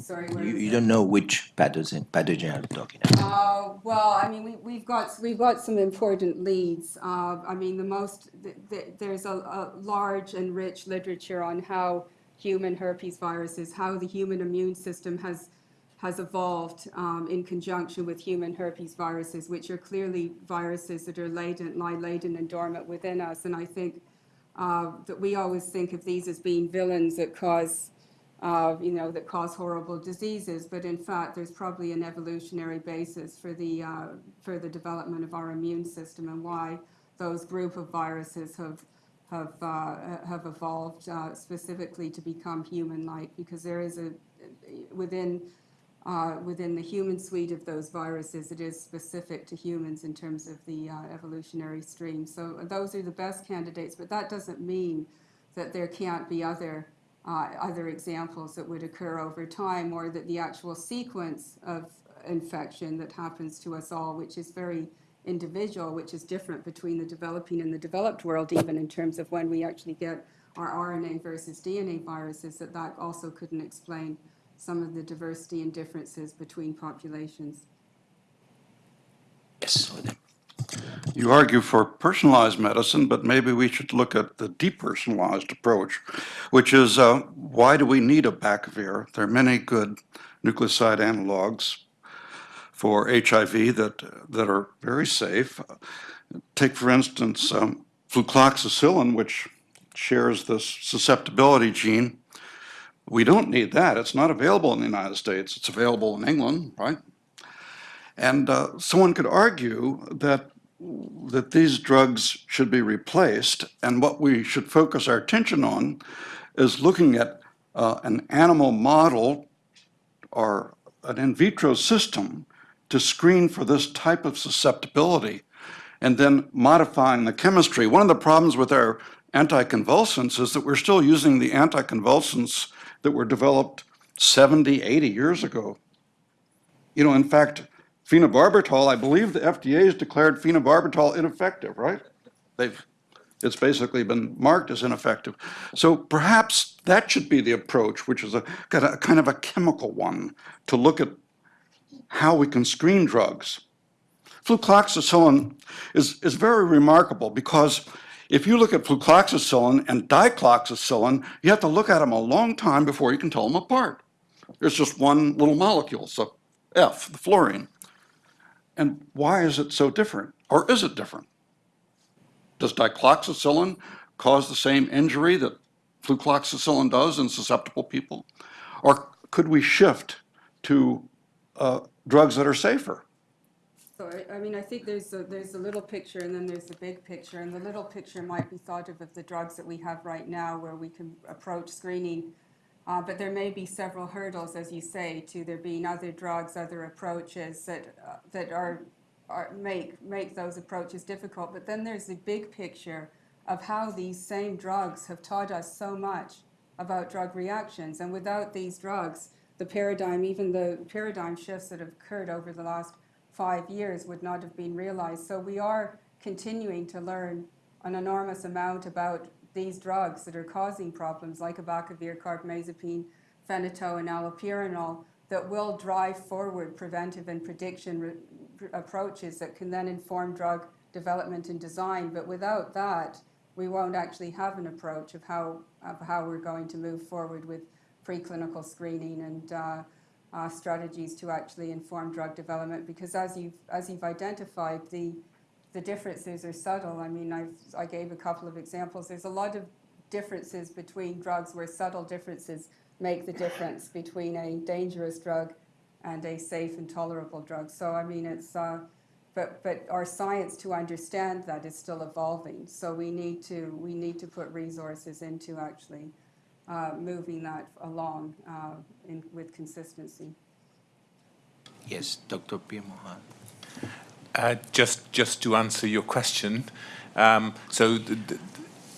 Sorry, where You, you don't know which pathogen, pathogen I'm talking about. Uh, well, I mean, we, we've got, we've got some important leads. Uh, I mean, the most, th- th- there's a, a large and rich literature on how human herpes viruses, how the human immune system has, has evolved um, in conjunction with human herpes viruses, which are clearly viruses that are latent, lie latent and dormant within us. And I think uh, that we always think of these as being villains that cause uh, you know, that cause horrible diseases, but in fact, there's probably an evolutionary basis for the, uh, for the development of our immune system and why those group of viruses have, have, uh, have evolved uh, specifically to become human-like, because there is a, within, uh, within the human suite of those viruses, it is specific to humans in terms of the uh, evolutionary stream. So those are the best candidates, but that doesn't mean that there can't be other uh, other examples that would occur over time, or that the actual sequence of infection that happens to us all, which is very individual, which is different between the developing and the developed world, even in terms of when we actually get our RNA versus DNA viruses, that that also couldn't explain some of the diversity and differences between populations. Yes. You argue for personalized medicine, but maybe we should look at the depersonalized approach, which is uh, why do we need a Bacavir? There are many good nucleoside analogs for HIV that, that are very safe. Take, for instance, um, flucloxacillin, which shares this susceptibility gene. We don't need that. It's not available in the United States. It's available in England, right? And uh, someone could argue that that these drugs should be replaced, and what we should focus our attention on is looking at uh, an animal model or an in vitro system to screen for this type of susceptibility and then modifying the chemistry. One of the problems with our anticonvulsants is that we're still using the anticonvulsants that were developed 70, 80 years ago. You know, in fact, phenobarbital, I believe the FDA has declared phenobarbital ineffective, right? They've, it's basically been marked as ineffective. So perhaps that should be the approach, which is a kind of, kind of a chemical one, to look at how we can screen drugs. Flucloxacillin is, is very remarkable because if you look at flucloxacillin and dicloxacillin, you have to look at them a long time before you can tell them apart. There's just one little molecule, so F, the fluorine. And why is it so different? Or is it different? Does dicloxacillin cause the same injury that flucloxacillin does in susceptible people? Or could we shift to uh, drugs that are safer? So I, I mean, I think there's a, there's a little picture and then there's the big picture. And the little picture might be thought of of the drugs that we have right now where we can approach screening. Uh, but there may be several hurdles, as you say, to there being other drugs, other approaches that, uh, that are, are, make, make those approaches difficult. But then there's the big picture of how these same drugs have taught us so much about drug reactions. And without these drugs, the paradigm, even the paradigm shifts that have occurred over the last five years would not have been realized. So we are continuing to learn an enormous amount about these drugs that are causing problems like abacavir, carbamazepine, phenytoin, and allopurinol that will drive forward preventive and prediction re- approaches that can then inform drug development and design. But without that, we won't actually have an approach of how, of how we're going to move forward with preclinical screening and uh, uh, strategies to actually inform drug development because as you've, as you've identified, the, the differences are subtle. I mean, I've, I gave a couple of examples. There's a lot of differences between drugs where subtle differences make the difference between a dangerous drug and a safe and tolerable drug. So, I mean, it's, uh, but, but our science to understand that is still evolving. So we need to, we need to put resources into actually uh, moving that along uh, in, with consistency. Yes, Dr. P. Mohan. Uh, just, just to answer your question, um, so th- th-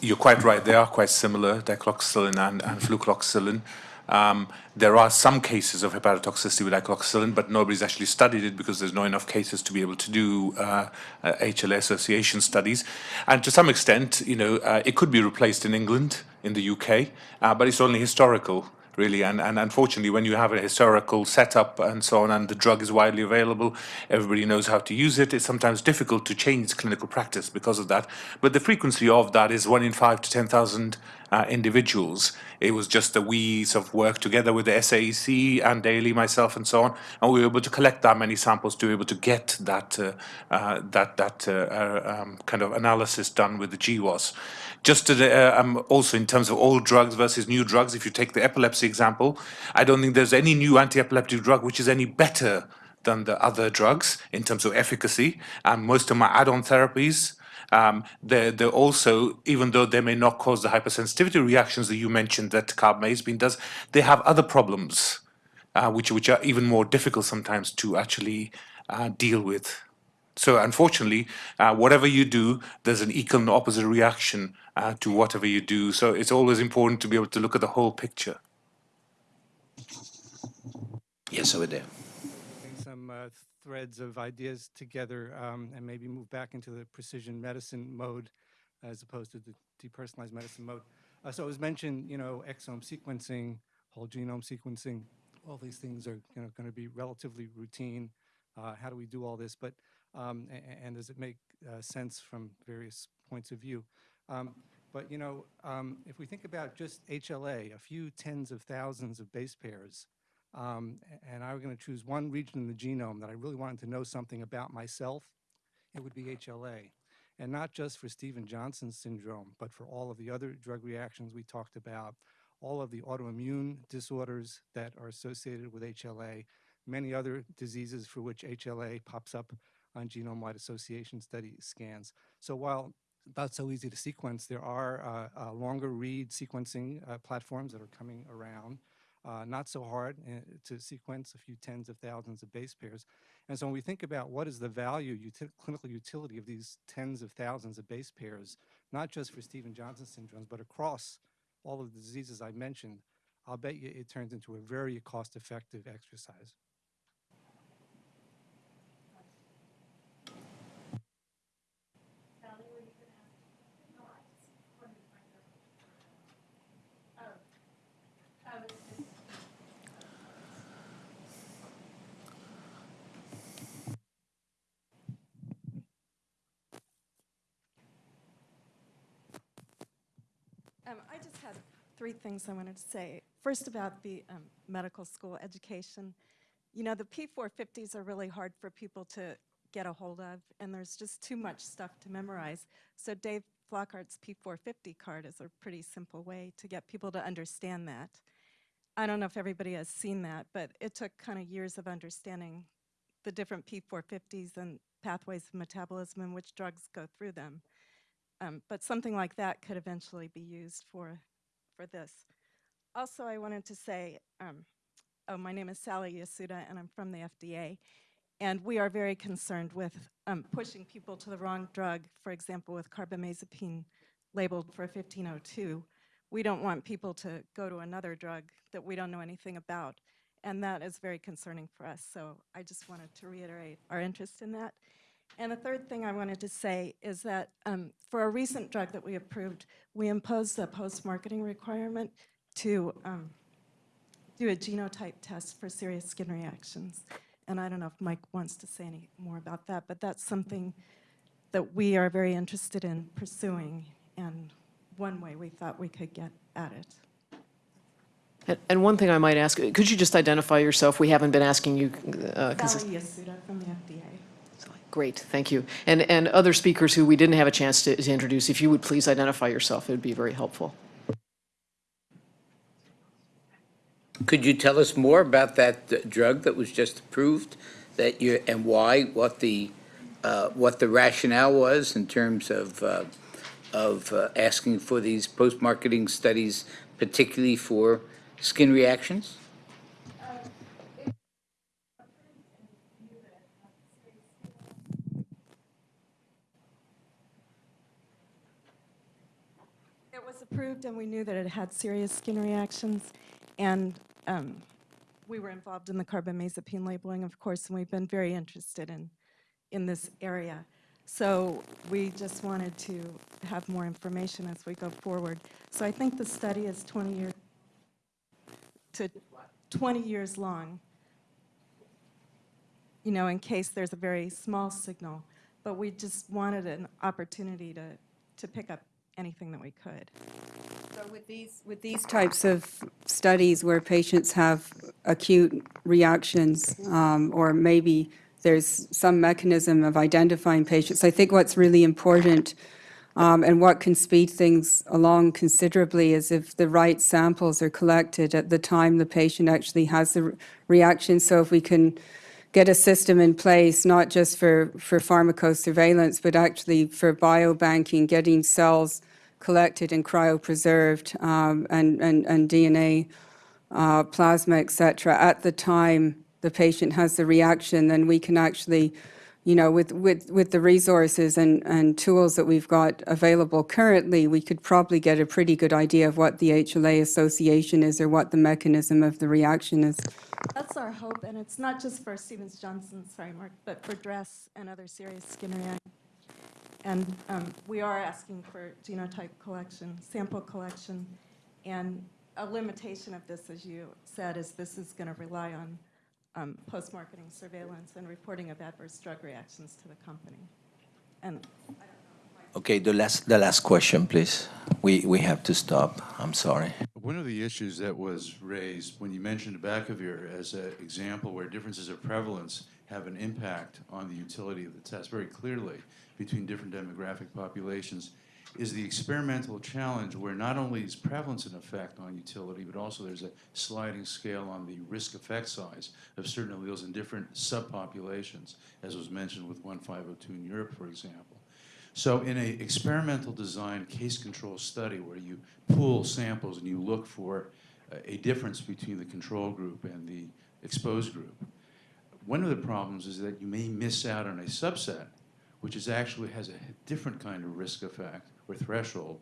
you're quite right. They are quite similar, dicloxacillin and, and flucloxacillin. Um, there are some cases of hepatotoxicity with dicloxacillin, but nobody's actually studied it because there's not enough cases to be able to do uh, uh, HLA association studies. And to some extent, you know, uh, it could be replaced in England, in the UK, uh, but it's only historical really. And, and unfortunately, when you have a historical setup and so on, and the drug is widely available, everybody knows how to use it. It's sometimes difficult to change clinical practice because of that. But the frequency of that is one in five to 10,000 uh, individuals. It was just that we sort of worked together with the SAEC and Daly, myself, and so on, and we were able to collect that many samples to be able to get that uh, uh, that that uh, uh, um, kind of analysis done with the GWAS. Just uh, um, also in terms of old drugs versus new drugs, if you take the epilepsy example, I don't think there's any new anti-epileptic drug which is any better than the other drugs in terms of efficacy. And most of my add-on therapies, um, they're, they're also, even though they may not cause the hypersensitivity reactions that you mentioned that carbamazepine does, they have other problems, uh, which, which are even more difficult sometimes to actually uh, deal with. So unfortunately, uh, whatever you do, there's an equal and opposite reaction uh, to whatever you do. So it's always important to be able to look at the whole picture. Yes, over there. Bring some uh, threads of ideas together um, and maybe move back into the precision medicine mode as opposed to the depersonalized medicine mode. Uh, so it was mentioned, you know, exome sequencing, whole genome sequencing, all these things are you know, going to be relatively routine. Uh, how do we do all this? But um, and, and, does it make uh, sense from various points of view? Um, but you know, um, if we think about just HLA, a few tens of thousands of base pairs, um, and I were going to choose one region in the genome that I really wanted to know something about myself, it would be HLA. And not just for Stevens-Johnson syndrome, but for all of the other drug reactions we talked about, all of the autoimmune disorders that are associated with HLA, many other diseases for which HLA pops up on genome-wide association study scans. So while not so easy to sequence, there are uh, uh, longer read sequencing uh, platforms that are coming around. Uh, not so hard uh, to sequence a few tens of thousands of base pairs. And so when we think about what is the value, clinical utility of these tens of thousands of base pairs, not just for Stevens-Johnson syndromes, but across all of the diseases I mentioned, I'll bet you it turns into a very cost-effective exercise. Um, I just had three things I wanted to say. First, about the um, medical school education. You know, the P450s are really hard for people to get a hold of, and there's just too much stuff to memorize. So Dave Flockhart's P450 card is a pretty simple way to get people to understand that. I don't know if everybody has seen that, but it took kind of years of understanding the different P450s and pathways of metabolism and which drugs go through them. Um, but something like that could eventually be used for, for this. Also, I wanted to say, um, oh, my name is Sally Yasuda, and I'm from the FDA. And we are very concerned with um, pushing people to the wrong drug, for example, with carbamazepine labeled for 1502. We don't want people to go to another drug that we don't know anything about. And that is very concerning for us. So I just wanted to reiterate our interest in that. And the third thing I wanted to say is that um, for a recent drug that we approved, we imposed a post-marketing requirement to um, do a genotype test for serious skin reactions. And I don't know if Mike wants to say any more about that, but that's something that we are very interested in pursuing and one way we thought we could get at it. And- And one thing I might ask, could you just identify yourself? We haven't been asking you. uh, Sally Yasuda from the FDA. Great, thank you. And, and other speakers who we didn't have a chance to, to introduce, if you would please identify yourself, it would be very helpful. Could you tell us more about that uh, drug that was just approved, that you, and why, what the, uh, what the rationale was in terms of, uh, of uh, asking for these post-marketing studies, particularly for skin reactions? It was approved and we knew that it had serious skin reactions. And um, we were involved in the carbamazepine labeling, of course, and we've been very interested in, in this area. So we just wanted to have more information as we go forward. So I think the study is 20 years to 20 years long, you know, in case there's a very small signal. But we just wanted an opportunity to, to pick up anything that we could. So with these, with these types of studies where patients have acute reactions, um, or maybe there's some mechanism of identifying patients, I think what's really important um, and what can speed things along considerably is if the right samples are collected at the time the patient actually has the re- reaction. So if we can get a system in place, not just for, for pharmacosurveillance, but actually for biobanking, getting cells collected and cryopreserved um, and, and, and DNA uh, plasma, et cetera, at the time the patient has the reaction, then we can actually, you know, with, with, with the resources and, and tools that we've got available currently, we could probably get a pretty good idea of what the HLA association is or what the mechanism of the reaction is. That's our hope, and it's not just for Stevens-Johnson, sorry, Mark, but for DRESS and other serious skin reactions. And um, we are asking for genotype collection, sample collection, and a limitation of this, as you said, is this is going to rely on um, post-marketing surveillance and reporting of adverse drug reactions to the company. And Okay, the last, the last question, please. We, we have to stop. I'm sorry. One of the issues that was raised when you mentioned Abacavir as an example where differences of prevalence have an impact on the utility of the test very clearly between different demographic populations is the experimental challenge where not only is prevalence an effect on utility, but also there's a sliding scale on the risk effect size of certain alleles in different subpopulations, as was mentioned with 1502 in Europe, for example. So in an experimental design case control study where you pool samples and you look for a- a difference between the control group and the exposed group, one of the problems is that you may miss out on a subset which is actually has a different kind of risk effect or threshold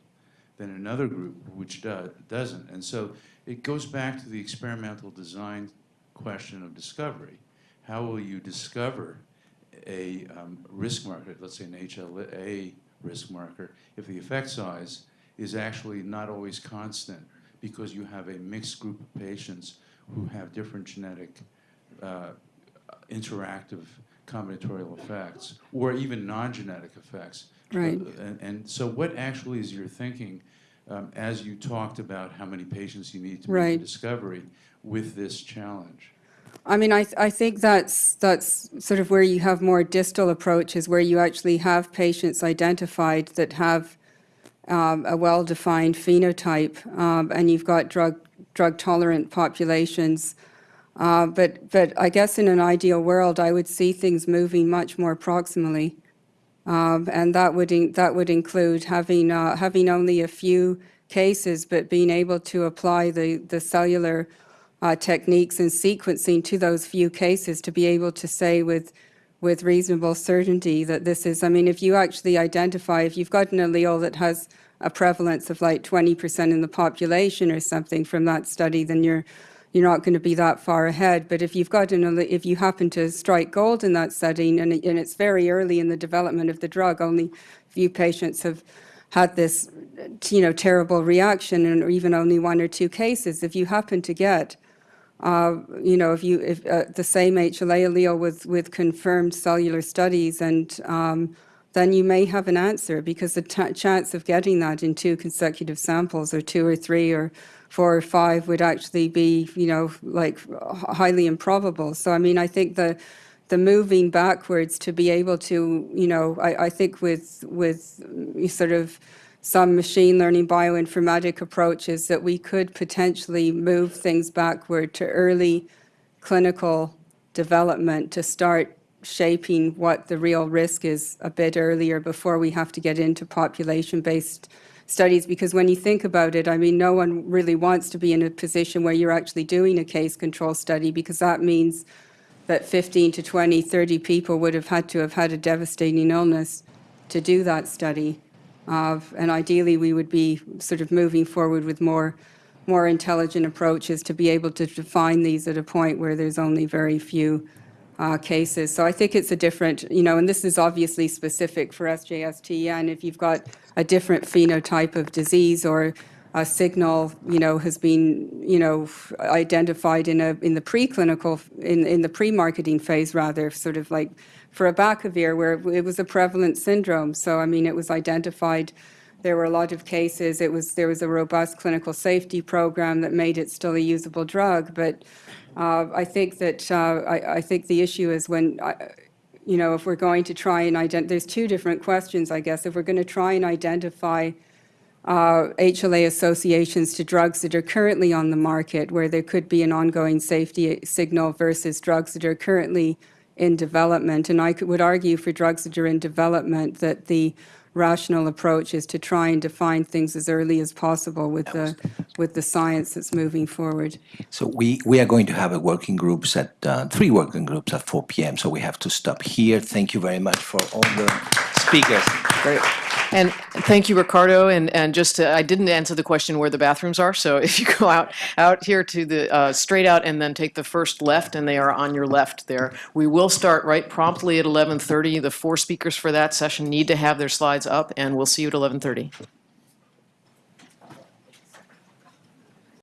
than another group which do, doesn't. And so it goes back to the experimental design question of discovery. How will you discover a um, risk marker, let's say an HLA risk marker, if the effect size is actually not always constant because you have a mixed group of patients who have different genetic uh, interactive combinatorial effects or even non-genetic effects. Right. Uh, And, and so what actually is your thinking um, as you talked about how many patients you need to make Right. the discovery with this challenge? I mean, I, th- I think that's, that's sort of where you have more distal approaches, where you actually have patients identified that have um, a well-defined phenotype, um, and you've got drug, drug-tolerant populations. Uh, But, but I guess in an ideal world, I would see things moving much more proximally. Um, And that would, that would include having, uh, having only a few cases, but being able to apply the, the cellular uh, techniques and sequencing to those few cases to be able to say with, with reasonable certainty that this is, I mean, if you actually identify, if you've got an allele that has a prevalence of like 20% in the population or something from that study, then you're, you're not going to be that far ahead. But if you've got an, if you happen to strike gold in that setting, and, and it's very early in the development of the drug, only few patients have had this, you know, terrible reaction, and even only one or two cases. If you happen to get uh, you know, if you, if uh, the same HLA allele with, with confirmed cellular studies, and um, then you may have an answer because the chance of getting that in two consecutive samples, or two or three or four or five, would actually be, you know, like highly improbable. So, I mean, I think the the moving backwards to be able to, you know, I, I think with with mm, sort of some machine learning bioinformatic approaches that we could potentially move things backward to early clinical development to start shaping what the real risk is a bit earlier before we have to get into population-based studies. Because when you think about it, I mean, no one really wants to be in a position where you're actually doing a case control study because that means that 15 to 20, 30 people would have had to have had a devastating illness to do that study. Uh, And ideally, we would be sort of moving forward with more, more intelligent approaches to be able to define these at a point where there's only very few uh, cases. So I think it's a different, you know, and this is obviously specific for SJSTN. If you've got a different phenotype of disease or a signal, you know, has been, you know, identified in a, in the preclinical, in, in the pre-marketing phase rather, sort of like for abacavir, where it was a prevalent syndrome. So, I mean, it was identified, there were a lot of cases, it was, there was a robust clinical safety program that made it still a usable drug. But I think that, uh, I, I think the issue is when, I- you know, if we're going to try and ident, there's two different questions, I guess. If we're going to try and identify uh, HLA associations to drugs that are currently on the market, where there could be an ongoing safety signal versus drugs that are currently in development. And I could- would argue for drugs that are in development that the rational approach is to try and define things as early as possible with the, with the science that's moving forward. So we, we are going to have a working groups at, uh, three working groups at 4 PM, so we have to stop here. Thank you very much for all the speakers. Great. And thank you, Ricardo. And, and just, to- I didn't answer the question where the bathrooms are. So if you go out, out here to the, uh, straight out and then take the first left, and they are on your left there. We will start right promptly at 11:30. The four speakers for that session need to have their slides up, and we'll see you at 11:30.